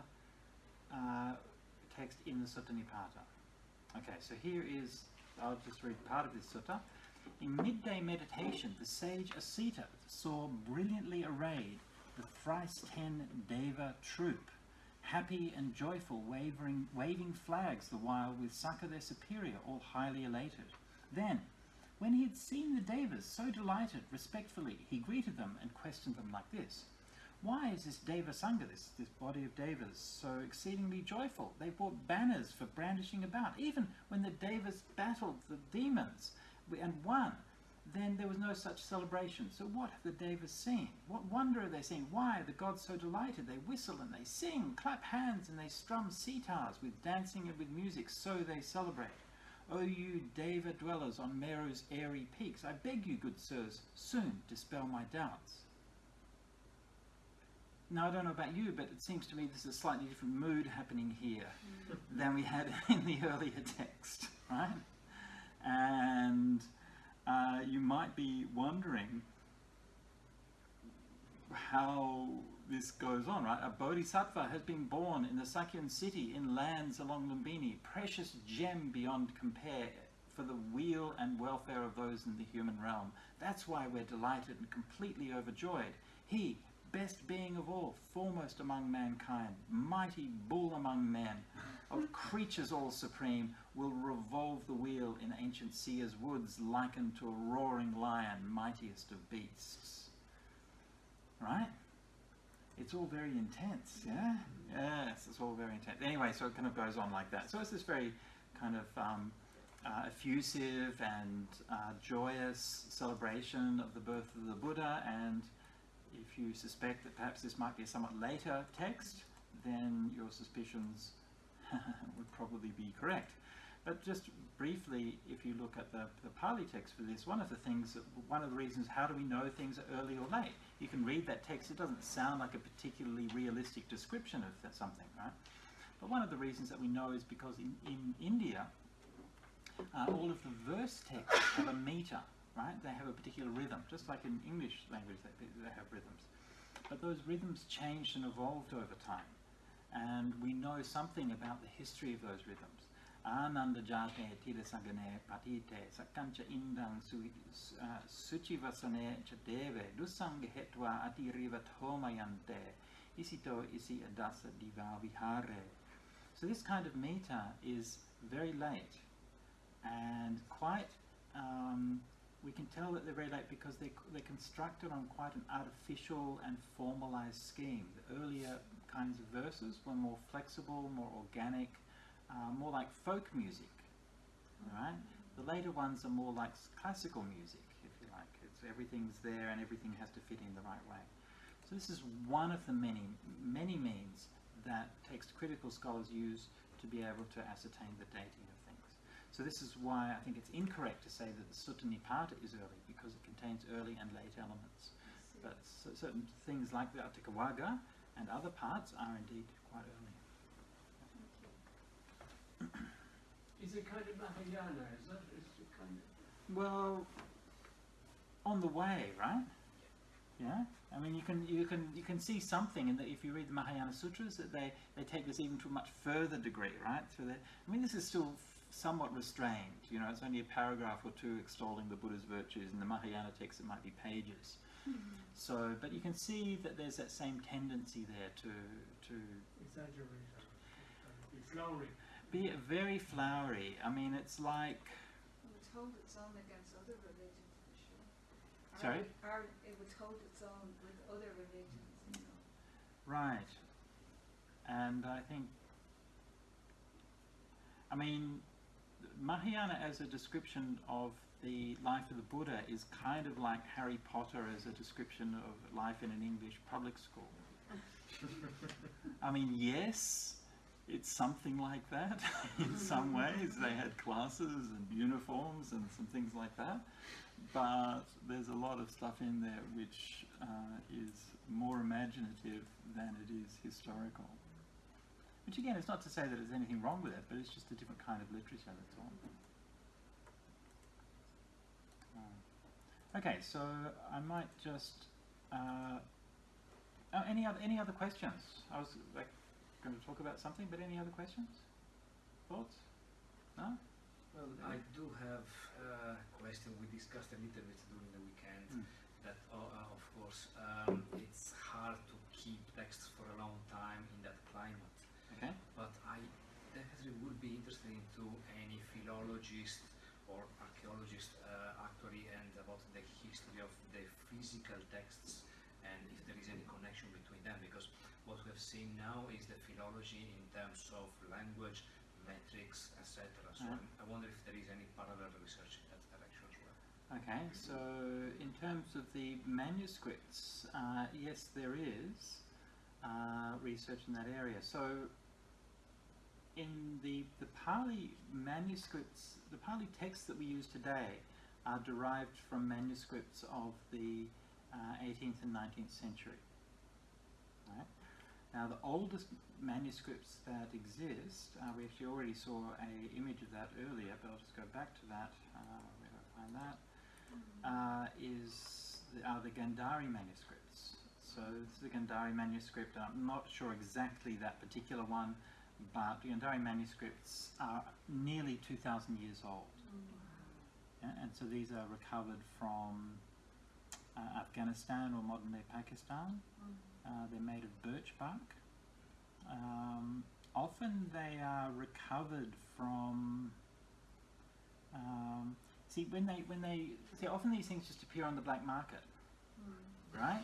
uh, text in the Sutta Nipata. Okay, so here is, I'll just read part of this sutta. In midday meditation, the sage Asita saw brilliantly arrayed the thrice ten Deva troop, happy and joyful, wavering, waving flags the while with Sakka their superior, all highly elated. Then, when he had seen the Devas so delighted, respectfully, he greeted them and questioned them like this. Why is this Deva Sangha, this, this body of Devas, so exceedingly joyful? They brought banners for brandishing about. Even when the Devas battled the demons and won, then there was no such celebration. So what have the Devas seen? What wonder are they seeing? Why are the gods so delighted? They whistle and they sing, clap hands and they strum sitars with dancing and with music, so they celebrate. O you Deva dwellers on Meru's airy peaks, I beg you, good sirs, soon dispel my doubts. Now, I don't know about you, but it seems to me there's a slightly different mood happening here than we had <laughs> in the earlier text, right? And uh, you might be wondering how this goes on, right? A bodhisattva has been born in the Sakyan city in lands along Lumbini, precious gem beyond compare for the weal and welfare of those in the human realm. That's why we're delighted and completely overjoyed. He, best being of all, foremost among mankind, mighty bull among men, of <laughs> creatures all supreme, will revolve the wheel in ancient Sia's woods, likened to a roaring lion, mightiest of beasts. Right? It's all very intense, yeah? Yes, it's all very intense. Anyway, so it kind of goes on like that. So it's this very kind of um, uh, effusive and uh, joyous celebration of the birth of the Buddha, and if you suspect that perhaps this might be a somewhat later text, then your suspicions <laughs> would probably be correct. But just briefly, if you look at the, the Pali text for this, one of the things, that, one of the reasons, how do we know things are early or late? You can read that text, it doesn't sound like a particularly realistic description of something, right? But one of the reasons that we know is because in, in India, uh, all of the verse texts have a meter, right? They have a particular rhythm, just like in English language they, they have rhythms. But those rhythms changed and evolved over time. And we know something about the history of those rhythms. Ananda jate patite sakancha indang uh, suchivasane chadeve dusanga hetva atiriva thomayante isito isi adasa diva vihare. So this kind of meter is very late and quite um, we can tell that they're very late because they, they're constructed on quite an artificial and formalized scheme. The earlier kinds of verses were more flexible, more organic, uh, more like folk music, right? The later ones are more like classical music, if you like. It's, everything's there and everything has to fit in the right way. So this is one of the many, many means that text critical scholars use to be able to ascertain the dating of. So this is why I think it's incorrect to say that the Sutta Nipata is early, because it contains early and late elements. But certain things like the Atthakavagga and other parts are indeed quite early. Is it kind of Mahayana, is that, is it kind of? Well, on the way, right? Yeah. I mean, you can you can you can see something in that if you read the Mahayana sutras that they they take this even to a much further degree, right? So that I mean, this is still somewhat restrained. You know, it's only a paragraph or two extolling the Buddha's virtues. In the Mahayana text, it might be pages. Mm-hmm. So, but you can see that there's that same tendency there to to Exaggerate, be flowery. be very flowery. I mean, it's like It would hold its own against other religions for sure. Sorry? Or, or it would hold its own with other religions, you know. Right. And I think, I mean, Mahayana as a description of the life of the Buddha is kind of like Harry Potter as a description of life in an English public school. I mean, yes, it's something like that <laughs> in some ways. They had classes and uniforms and some things like that. But there's a lot of stuff in there which uh, is more imaginative than it is historical. Which again, it's not to say that there's anything wrong with it, but it's just a different kind of literature, that's all. Okay, so I might just uh, Oh, any other any other questions? I was like going to talk about something, but any other questions? Thoughts? No? Well, I do have a question. We discussed a little bit during the weekend Mm. that, uh, uh, of course, um, it's hard to keep texts for a long time in that climate. But I definitely would be interested into any philologist or archaeologist uh, actually and about the history of the physical texts and if there is any connection between them because what we have seen now is the philology in terms of language, metrics, etc. So Yeah. I'm, I wonder if there is any parallel research in that direction as well. Okay, so in terms of the manuscripts, uh, yes, there is uh, research in that area. So in the, the Pali manuscripts, the Pali texts that we use today are derived from manuscripts of the uh, 18th and 19th century. Right? Now, the oldest manuscripts that exist, uh, we actually already saw a image of that earlier, but I'll just go back to that. Uh, where do I find that? uh, is the, are the Gandhari manuscripts. So this is the Gandhari manuscript. I'm not sure exactly that particular one, but the Gandhari manuscripts are nearly 2,000 years old. Yeah, and so these are recovered from uh, Afghanistan or modern day Pakistan. Uh, they're made of birch bark. Um, often they are recovered from. Um, see, when they when they see, often these things just appear on the black market, right?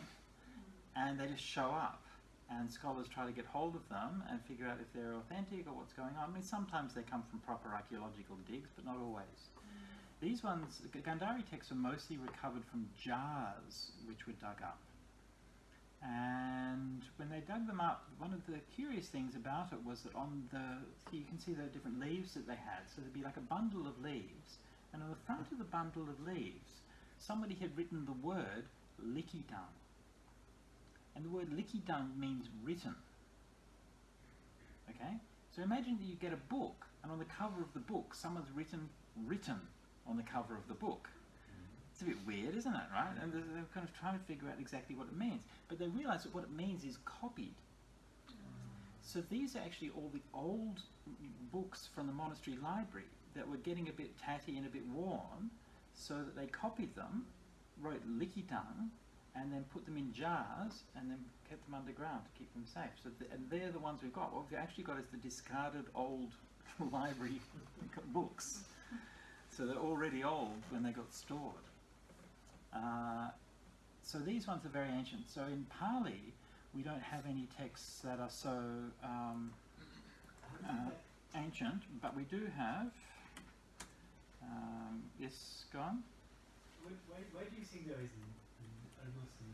And they just show up, and scholars try to get hold of them and figure out if they're authentic or what's going on. I mean, sometimes they come from proper archaeological digs, but not always. These ones, Gandhari texts, are mostly recovered from jars which were dug up. And when they dug them up, one of the curious things about it was that on the, you can see the different leaves that they had. So there'd be like a bundle of leaves, and on the front of the bundle of leaves, somebody had written the word Likidang. And the word Likidang means written. Okay? So imagine that you get a book, and on the cover of the book, someone's written written on the cover of the book. It's a bit weird, isn't it, right? And they're, kind of trying to figure out exactly what it means. But they realize that what it means is copied. So these are actually all the old books from the monastery library that were getting a bit tatty and a bit worn, so that they copied them, wrote Likitang, and then put them in jars and then kept them underground to keep them safe. So and they're the ones we've got. What we've actually got is the discarded old <laughs> library <laughs> books. So they're already old when they got stored. Uh, so these ones are very ancient. So in Pali, we don't have any texts that are so um, uh, ancient, but we do have. Um, yes, go on. Do you think there is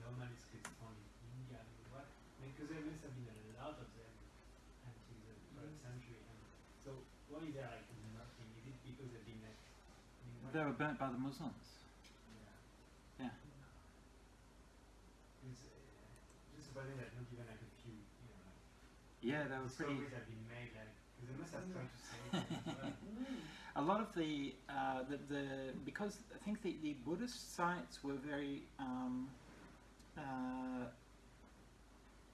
in India? I mean, what? Because there must have been a lot of them until the 12th century. And so why is there like nothing? Is it because they've been like? I mean, They were burnt by the Muslims. Yeah. Yeah. It's uh, just surprising that not even like a few, you know, like Yeah, they were pretty. have been made, like they must have to. A lot of the, uh, the, the because I think the, the Buddhist sites were very, um, uh,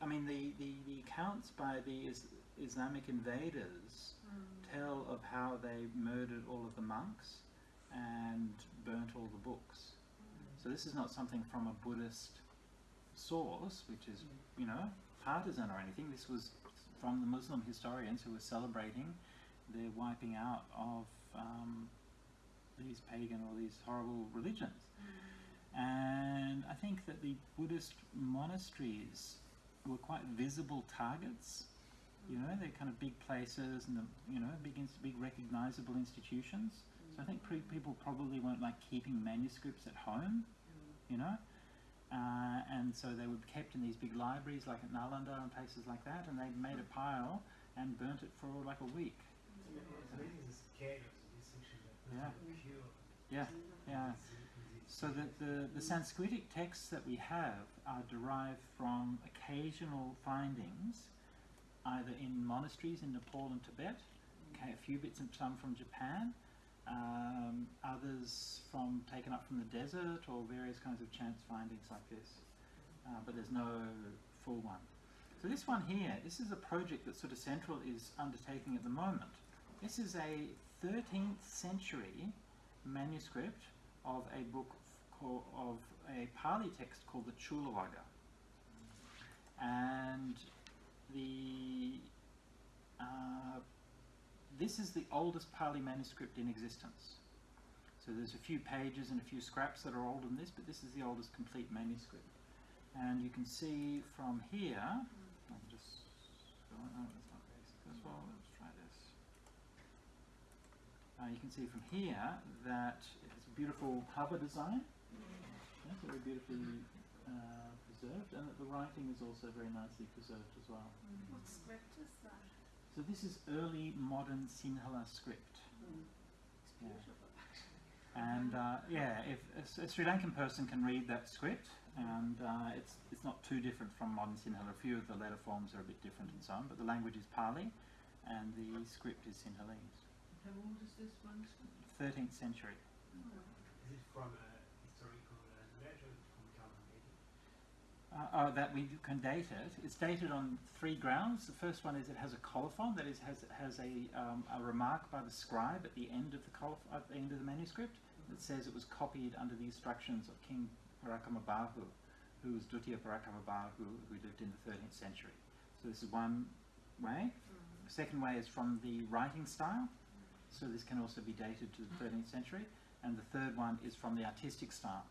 I mean the, the, the accounts by the is, Islamic invaders tell of how they murdered all of the monks and burnt all the books. So this is not something from a Buddhist source, which is you know partisan or anything. This was from the Muslim historians who were celebrating the wiping out of um, these pagan or these horrible religions. And I think that the Buddhist monasteries were quite visible targets. You know, they're kind of big places and the, you know big big recognizable institutions. So I think pre- people probably weren't like keeping manuscripts at home. You know. Uh, and so they were kept in these big libraries like at Nalanda and places like that, and they made a pile and burnt it for like a week. It's ama- it's amazing the scale of the destruction that must Yeah. Yeah, yeah. So that the, the Sanskritic texts that we have are derived from occasional findings, either in monasteries in Nepal and Tibet, okay, a few bits and some from Japan, um, others from taken up from the desert or various kinds of chance findings like this. Uh, but there's no full one. So this one here, this is a project that Sutta Central is undertaking at the moment. This is a 13th century manuscript of a book of a Pali text called the Chulawagga. And the uh, this is the oldest Pali manuscript in existence. So there's a few pages and a few scraps that are older than this, but this is the oldest complete manuscript. And you can see from here, I'll just, oh, that's not basic as well, let's try this. Uh, you can see from here that it's a beautiful cover design. Yeah, very beautifully uh, preserved, and that the writing is also very nicely preserved as well. What script is that? So this is early modern Sinhala script. It's Yeah. actually. And uh, yeah, if a Sri Lankan person can read that script, and uh, it's it's not too different from modern Sinhala. A few of the letter forms are a bit different and so on, but the language is Pali, and the script is Sinhalese. How old is this manuscript? 13th century. Is it from a historical uh, letter from Calvin David? Uh, oh, that we can date it. It's dated on three grounds. The first one is it has a colophon, that is, has has a um, a remark by the scribe at the end of the coloph- at the end of the manuscript that says it was copied under the instructions of King Parakamabahu, who was Dutiya Parakamabahu, who lived in the 13th century. So this is one way. The second way is from the writing style, so this can also be dated to the 13th century. And the third one is from the artistic style.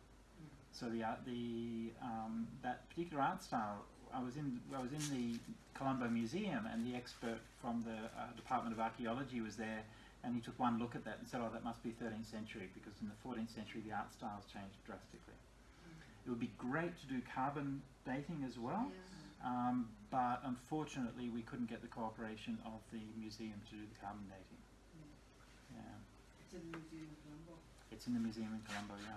So the art, the um, that particular art style, I was in I was in the Colombo Museum, and the expert from the uh, Department of Archaeology was there, and he took one look at that and said, "Oh, that must be 13th century because in the 14th century the art styles changed drastically." It would be great to do carbon dating as well, um, but unfortunately we couldn't get the cooperation of the museum to do the carbon dating. Yeah, It's in the Museum of Colombo. it's in the museum in Colombo. Yeah.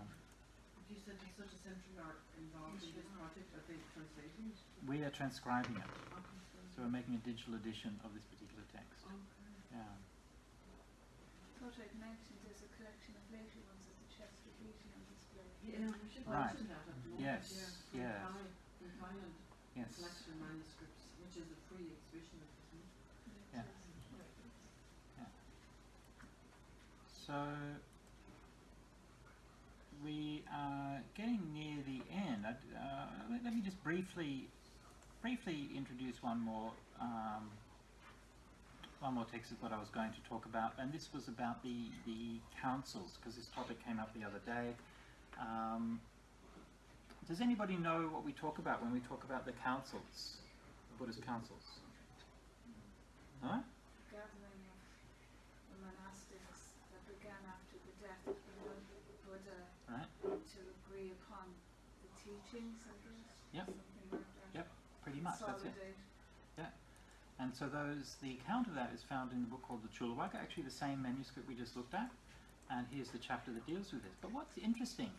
You said there's Sutta Central art involved in this project, are they translating it? We are transcribing it, Okay. so we're making a digital edition of this particular text. Okay. Yeah. What I'd mentioned is a collection of later ones at the Chester Beatty on display. Yeah, we should Right. mention that at the moment, Yes, yeah. yes. From Thai- from Yes. collection of manuscripts, which is a free exhibition, isn't it? Yeah. So we are getting near the end. Uh, let, me just briefly, briefly introduce one more, um, one more text is what I was going to talk about, and this was about the the councils because this topic came up the other day. Um, does anybody know what we talk about when we talk about the councils, the Buddhist councils? Huh? Gathering of the monastics that began after the death of the Buddha Right. to agree upon guess. Yep. Yep, Pretty much, that's it. Consolidate. And so those, the account of that is found in the book called the Chulawagga, actually the same manuscript we just looked at. And here's the chapter that deals with this. But what's interesting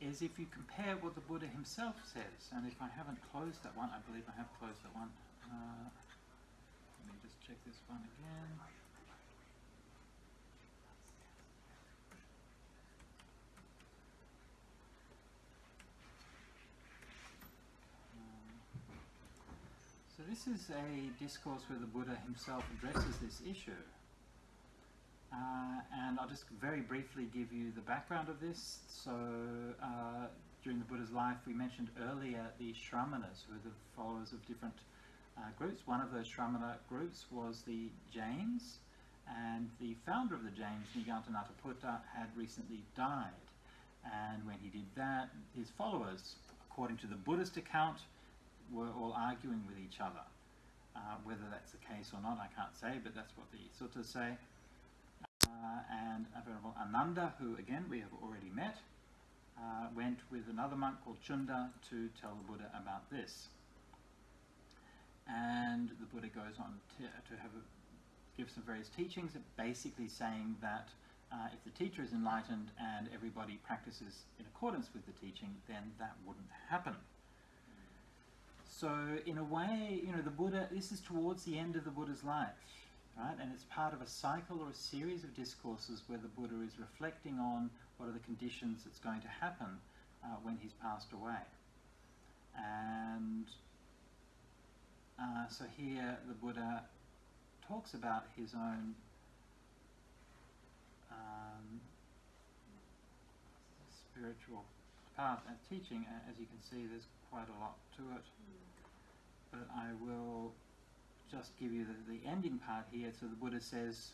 is if you compare what the Buddha himself says, and if I haven't closed that one, I believe I have closed that one. Uh, let me just check this one again. This is a discourse where the Buddha himself addresses this issue. Uh, and I'll just very briefly give you the background of this. So, uh, during the Buddha's life, we mentioned earlier the Shramanas, who are the followers of different uh, groups. One of those Shramana groups was the Jains, and the founder of the Jains, Nigantha Nataputta, had recently died. And when he did that, his followers, according to the Buddhist account, were all arguing with each other. Uh, whether that's the case or not, I can't say, but that's what the suttas say. Uh, and Venerable Ananda, who again we have already met, uh, went with another monk called Chunda to tell the Buddha about this. And the Buddha goes on to, to have a, give some various teachings, basically saying that uh, if the teacher is enlightened and everybody practices in accordance with the teaching, then that wouldn't happen. So, in a way, you know, the Buddha, this is towards the end of the Buddha's life, right? And it's part of a cycle or a series of discourses where the Buddha is reflecting on what are the conditions that's going to happen uh, when he's passed away. And Uh, so here the Buddha talks about his own um, spiritual path and teaching. As you can see, there's quite a lot to it. But I will just give you the, the ending part here. So the Buddha says,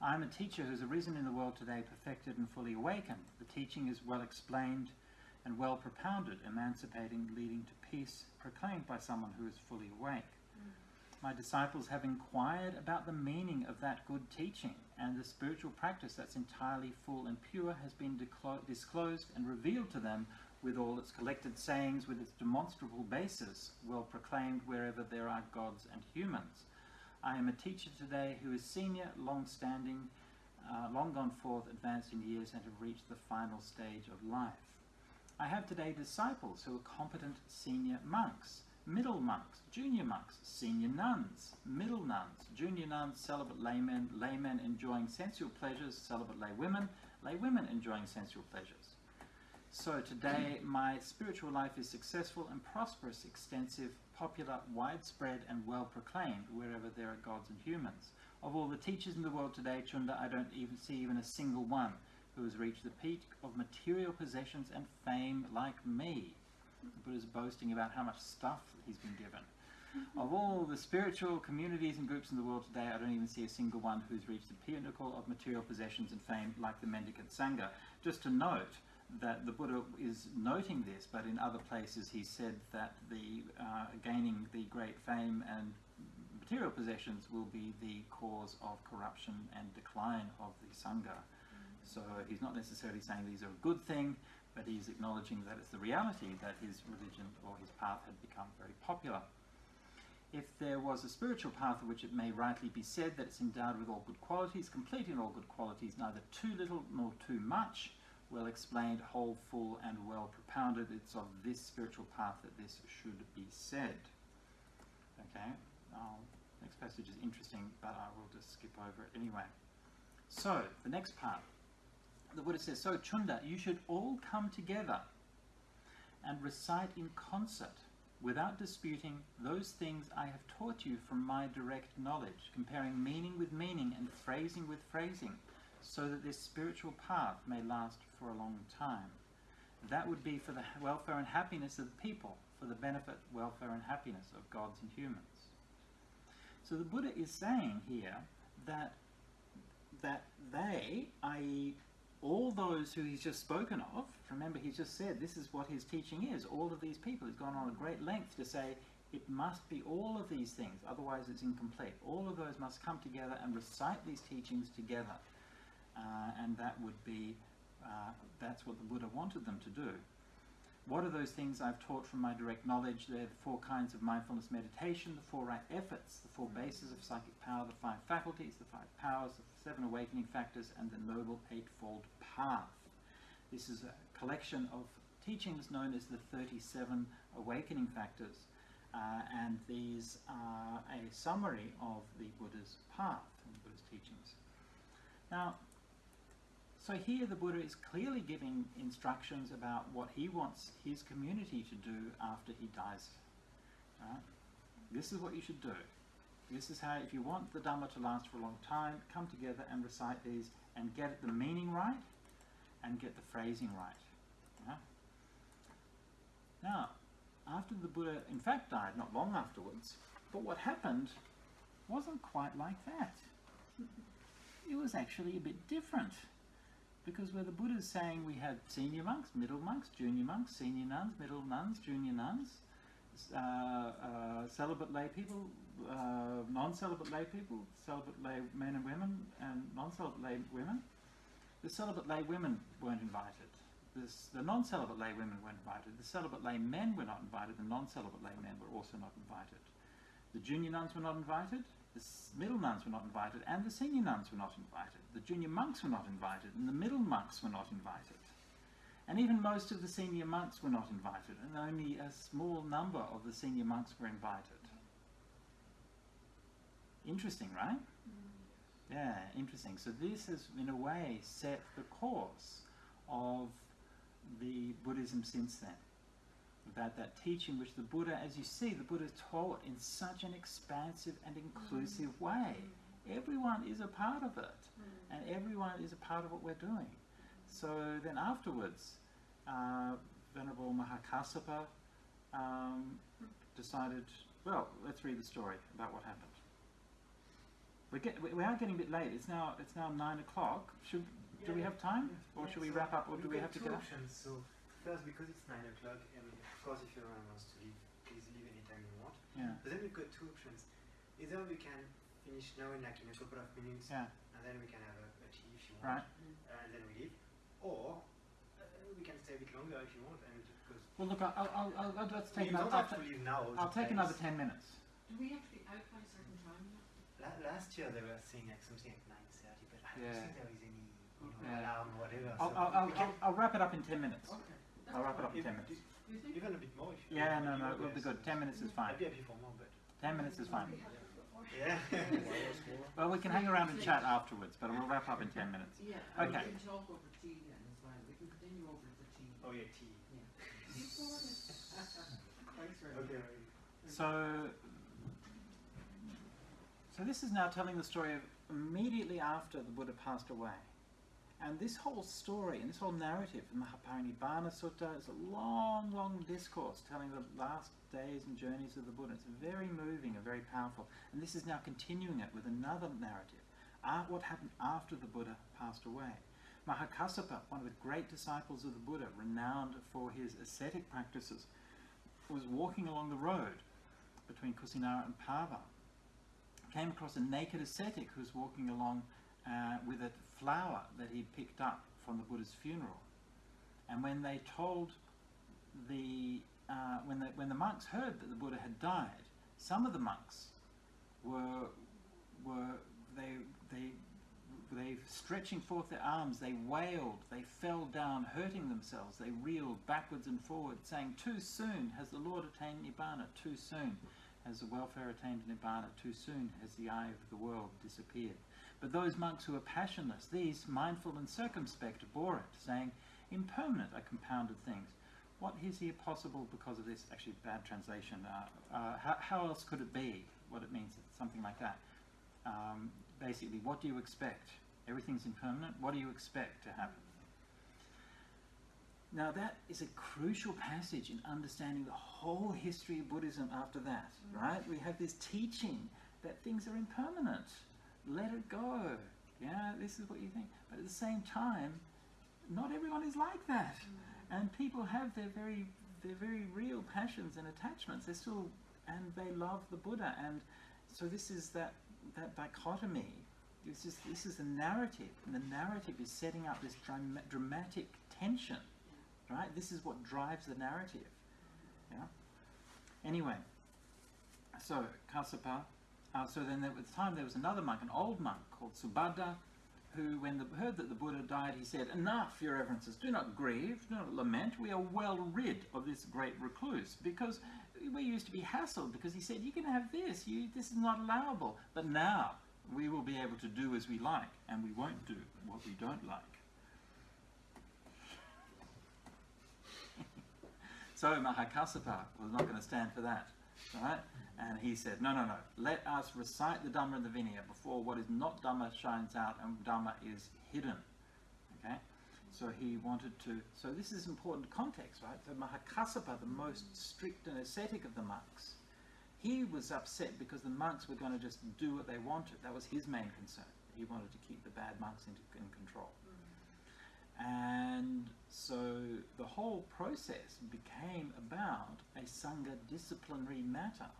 I am a teacher who has arisen in the world today, perfected and fully awakened. The teaching is well explained and well propounded, emancipating, leading to peace, proclaimed by someone who is fully awake. Mm. My disciples have inquired about the meaning of that good teaching, and the spiritual practice that's entirely full and pure has been disclosed and revealed to them with all its collected sayings, with its demonstrable basis, well proclaimed wherever there are gods and humans. I am a teacher today who is senior, long standing, uh, long gone forth, advanced in years, and have reached the final stage of life. I have today disciples who are competent senior monks, middle monks, junior monks, senior nuns, middle nuns, junior nuns, celibate laymen, laymen enjoying sensual pleasures, celibate laywomen, laywomen enjoying sensual pleasures. So today, my spiritual life is successful and prosperous, extensive, popular, widespread, and well proclaimed wherever there are gods and humans. Of all the teachers in the world today, Chunda, I don't even see even a single one who has reached the peak of material possessions and fame like me. The Buddha's boasting about how much stuff he's been given. <laughs> Of all the spiritual communities and groups in the world today, I don't even see a single one who's reached the pinnacle of material possessions and fame like the Mendicant Sangha. Just to note that the Buddha is noting this, but in other places he said that the uh, gaining the great fame and material possessions will be the cause of corruption and decline of the Sangha. So he's not necessarily saying these are a good thing, but he's acknowledging that it's the reality that his religion or his path had become very popular. If there was a spiritual path of which it may rightly be said that it's endowed with all good qualities, complete in all good qualities, neither too little nor too much, well explained, whole, full, and well propounded, it's of this spiritual path that this should be said. Okay, um, next passage is interesting, but I will just skip over it anyway. So, the next part. The Buddha says, So, Chunda, you should all come together and recite in concert, without disputing, those things I have taught you from my direct knowledge, comparing meaning with meaning and phrasing with phrasing, so that this spiritual path may last for a long time. That would be for the welfare and happiness of the people, for the benefit, welfare, and happiness of gods and humans. So the Buddha is saying here that that they, i.e., all those who he's just spoken of, remember he's just said this is what his teaching is, all of these people, he's gone on a great length to say it must be all of these things, otherwise it's incomplete. All of those must come together and recite these teachings together. Uh, and that would be, uh, that's what the Buddha wanted them to do. What are those things I've taught from my direct knowledge? They're the four kinds of mindfulness meditation, the four right efforts, the four bases of psychic power, the five faculties, the five powers, the seven awakening factors, and the noble eightfold path. This is a collection of teachings known as the 37 awakening factors, uh, and these are a summary of the Buddha's path and the Buddha's teachings. Now, so here the Buddha is clearly giving instructions about what he wants his community to do after he dies. Right? This is what you should do. This is how, if you want the Dhamma to last for a long time, come together and recite these and get the meaning right and get the phrasing right. Yeah? Now, after the Buddha, in fact, died not long afterwards, but what happened wasn't quite like that. It was actually a bit different. Because where the Buddha is saying we had senior monks, middle monks, junior monks, senior nuns, middle nuns, junior nuns, uh, uh, celibate lay people, uh, non-celibate lay people, celibate lay men and women, and non-celibate lay women. The celibate lay women weren't invited. This, the non-celibate lay women weren't invited. The celibate lay men were not invited. The non-celibate lay men were also not invited. The junior nuns were not invited. The middle nuns were not invited, and the senior nuns were not invited. The junior monks were not invited, and the middle monks were not invited. And even most of the senior monks were not invited, and only a small number of the senior monks were invited. Interesting, right? Mm. Yeah, interesting. So this has, in a way, set the course of the Buddhism since then. About that teaching which the Buddha, as you see, the Buddha taught in such an expansive and inclusive mm. way. Mm. Everyone is a part of it, and everyone is a part of what we're doing. So then afterwards, uh, Venerable Mahakassapa um, decided, well, let's read the story about what happened. We get, we we are getting a bit late. It's now it's now nine o'clock. Should do we have time, or should we So wrap up, or do we have to two get up? options. So first, because it's nine o'clock, and of course, if everyone wants to leave, please leave anytime you want. Yeah, But then we've got two options. Either we can finish now in like in a couple of minutes, yeah, and then we can have a, a tea if you right. want, uh, and then we leave, or uh, we can stay a bit longer if you want, and because Well, look, I'll, I'll, I'll, I'll let's take we another. don't I'll, have to leave now. I'll take another ten minutes. Do we have to be out by a certain time? La- last year they were saying like something like nine thirty, but I don't Yeah. think there is any you know, Yeah. alarm or whatever. I'll, so I'll, I'll, I'll, I'll wrap it up in ten minutes. Okay. I'll wrap it up in ten minutes. You think? even a bit more if you Yeah, if no, no, it will be good. Ten minutes is fine. I'd be happy for more, but Ten minutes is fine. Yeah. Well, we can hang around and chat afterwards, but we'll wrap up in ten minutes. Yeah, Okay. we can talk over tea then as well. We can continue over the tea. oh yeah, tea. Thanks very much. Okay. So, so this is now telling the story of immediately after the Buddha passed away. And this whole story and this whole narrative, in the Mahaparinibbana Sutta, is a long, long discourse telling the last days and journeys of the Buddha. It's very moving and very powerful. And this is now continuing it with another narrative. Uh, what happened after the Buddha passed away? Mahakassapa, one of the great disciples of the Buddha, renowned for his ascetic practices, was walking along the road between Kusinara and Pava. Came across a naked ascetic who was walking along uh, with a flower that he'd picked up from the Buddha's funeral. And when they told the uh, when the when the monks heard that the Buddha had died, some of the monks were were they they they stretching forth their arms, they wailed, they fell down, hurting themselves, they reeled backwards and forwards, saying, Too soon has the Lord attained Nibbana, too soon has the Well-Farer attained Nibbana, too soon has the eye of the world disappeared. But those monks who were passionless, these, mindful and circumspect, bore it, saying, Impermanent are compounded things. What is here possible because of this? Actually, bad translation. Uh, uh, how, how else could it be? What it means, something like that. Um, basically, what do you expect? Everything's impermanent. What do you expect to happen? Now, that is a crucial passage in understanding the whole history of Buddhism after that, right? We have this teaching that things are impermanent. Let it go. Yeah, this is what you think. But at the same time, not everyone is like that. Mm. And people have their very, their very real passions and attachments. They're still, and they love the Buddha. And so this is that, that dichotomy. This is, this is the narrative. And the narrative is setting up this dram- dramatic tension right? This is what drives the narrative. Yeah. Anyway, so Kassapa. Uh, so then at the time there was another monk, an old monk called Subhadda, who, when the, heard that the Buddha died, he said, "Enough, your reverences. Do not grieve, do not lament. We are well rid of this great recluse because we used to be hassled because he said you can have this. You this is not allowable. But now we will be able to do as we like, and we won't do what we don't like." <laughs> So Mahakassapa was not going to stand for that, right? And he said, no, no, no, let us recite the Dhamma and the Vinaya before what is not Dhamma shines out and Dhamma is hidden, okay? So he wanted to, so this is important context, right? So Mahakassapa, the most strict and ascetic of the monks, he was upset because the monks were going to just do what they wanted. That was his main concern. He wanted to keep the bad monks in control. Mm. And so the whole process became about a Sangha disciplinary matter.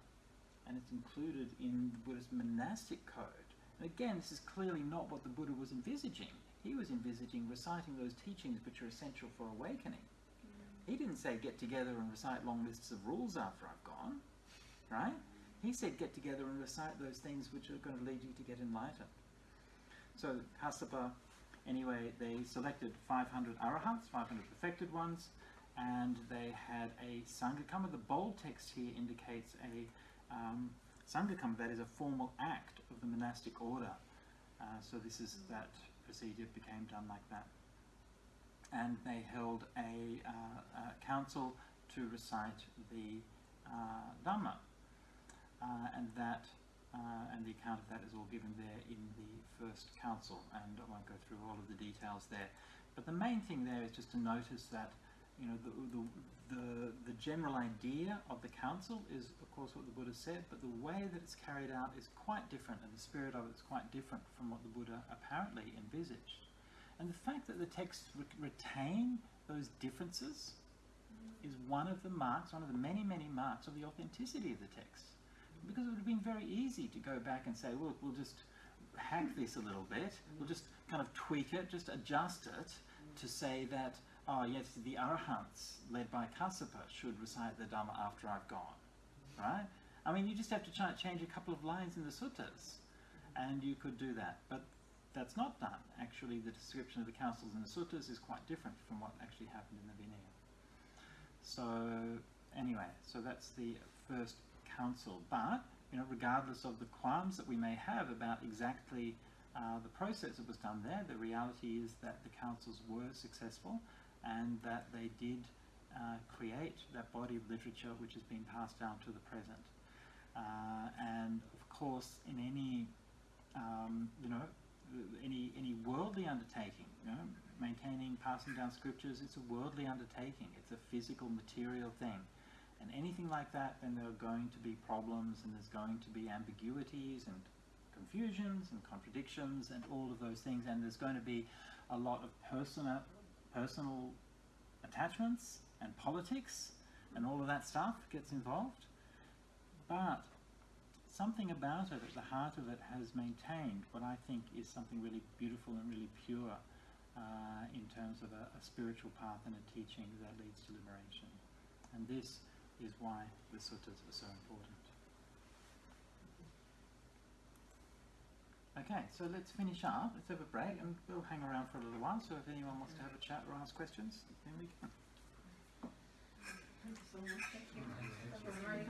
And it's included in the Buddhist monastic code. And again, this is clearly not what the Buddha was envisaging. He was envisaging reciting those teachings which are essential for awakening. He didn't say get together and recite long lists of rules after I've gone, right? He said get together and recite those things which are going to lead you to get enlightened. So Kassapa Anyway, they selected 500 arahants, 500 perfected ones, and they had a sanghakamma. The bold text here indicates a um, sanghakamma, that is a formal act of the monastic order. Uh, so this is that procedure became done like that. And they held a, uh, a council to recite the uh, Dhamma. Uh, and that uh, and the account of that is all given there in the first council, and I won't go through all of the details there. But the main thing there is just to notice that you know the, the, the, the general idea of the council is of course what the Buddha said, but the way that it's carried out is quite different, and the spirit of it is quite different from what the Buddha apparently envisaged. And the fact that the texts re- retain those differences is one of the marks, one of the many, many marks of the authenticity of the text. Because it would have been very easy to go back and say, look, we'll just hack this a little bit, we'll just kind of tweak it, just adjust it to say that, oh, yes, the Arahants led by Kassapa should recite the Dhamma after I've gone. Right? I mean, you just have to change a couple of lines in the suttas, and you could do that. But that's not done. Actually, the description of the councils in the suttas is quite different from what actually happened in the Vinaya. So, anyway, so that's the first council. But, you know, regardless of the qualms that we may have about exactly uh, the process that was done there, the reality is that the councils were successful and that they did uh, create that body of literature which has been passed down to the present. Uh, and of course, in any, um, you know, any any worldly undertaking, you know, maintaining, passing down scriptures, it's a worldly undertaking. It's a physical, material thing. And anything like that, then there are going to be problems and there's going to be ambiguities and confusions and contradictions and all of those things. And there's going to be a lot of personal, personal attachments and politics and all of that stuff gets involved. But something about it, at the heart of it, has maintained what I think is something really beautiful and really pure uh, in terms of a, a spiritual path and a teaching that leads to liberation. And this is why the suttas are so important. Okay, so let's finish up. Let's have a break and we'll hang around for a little while. So if anyone wants to have a chat or ask questions, then we can. Thank you so much. Was very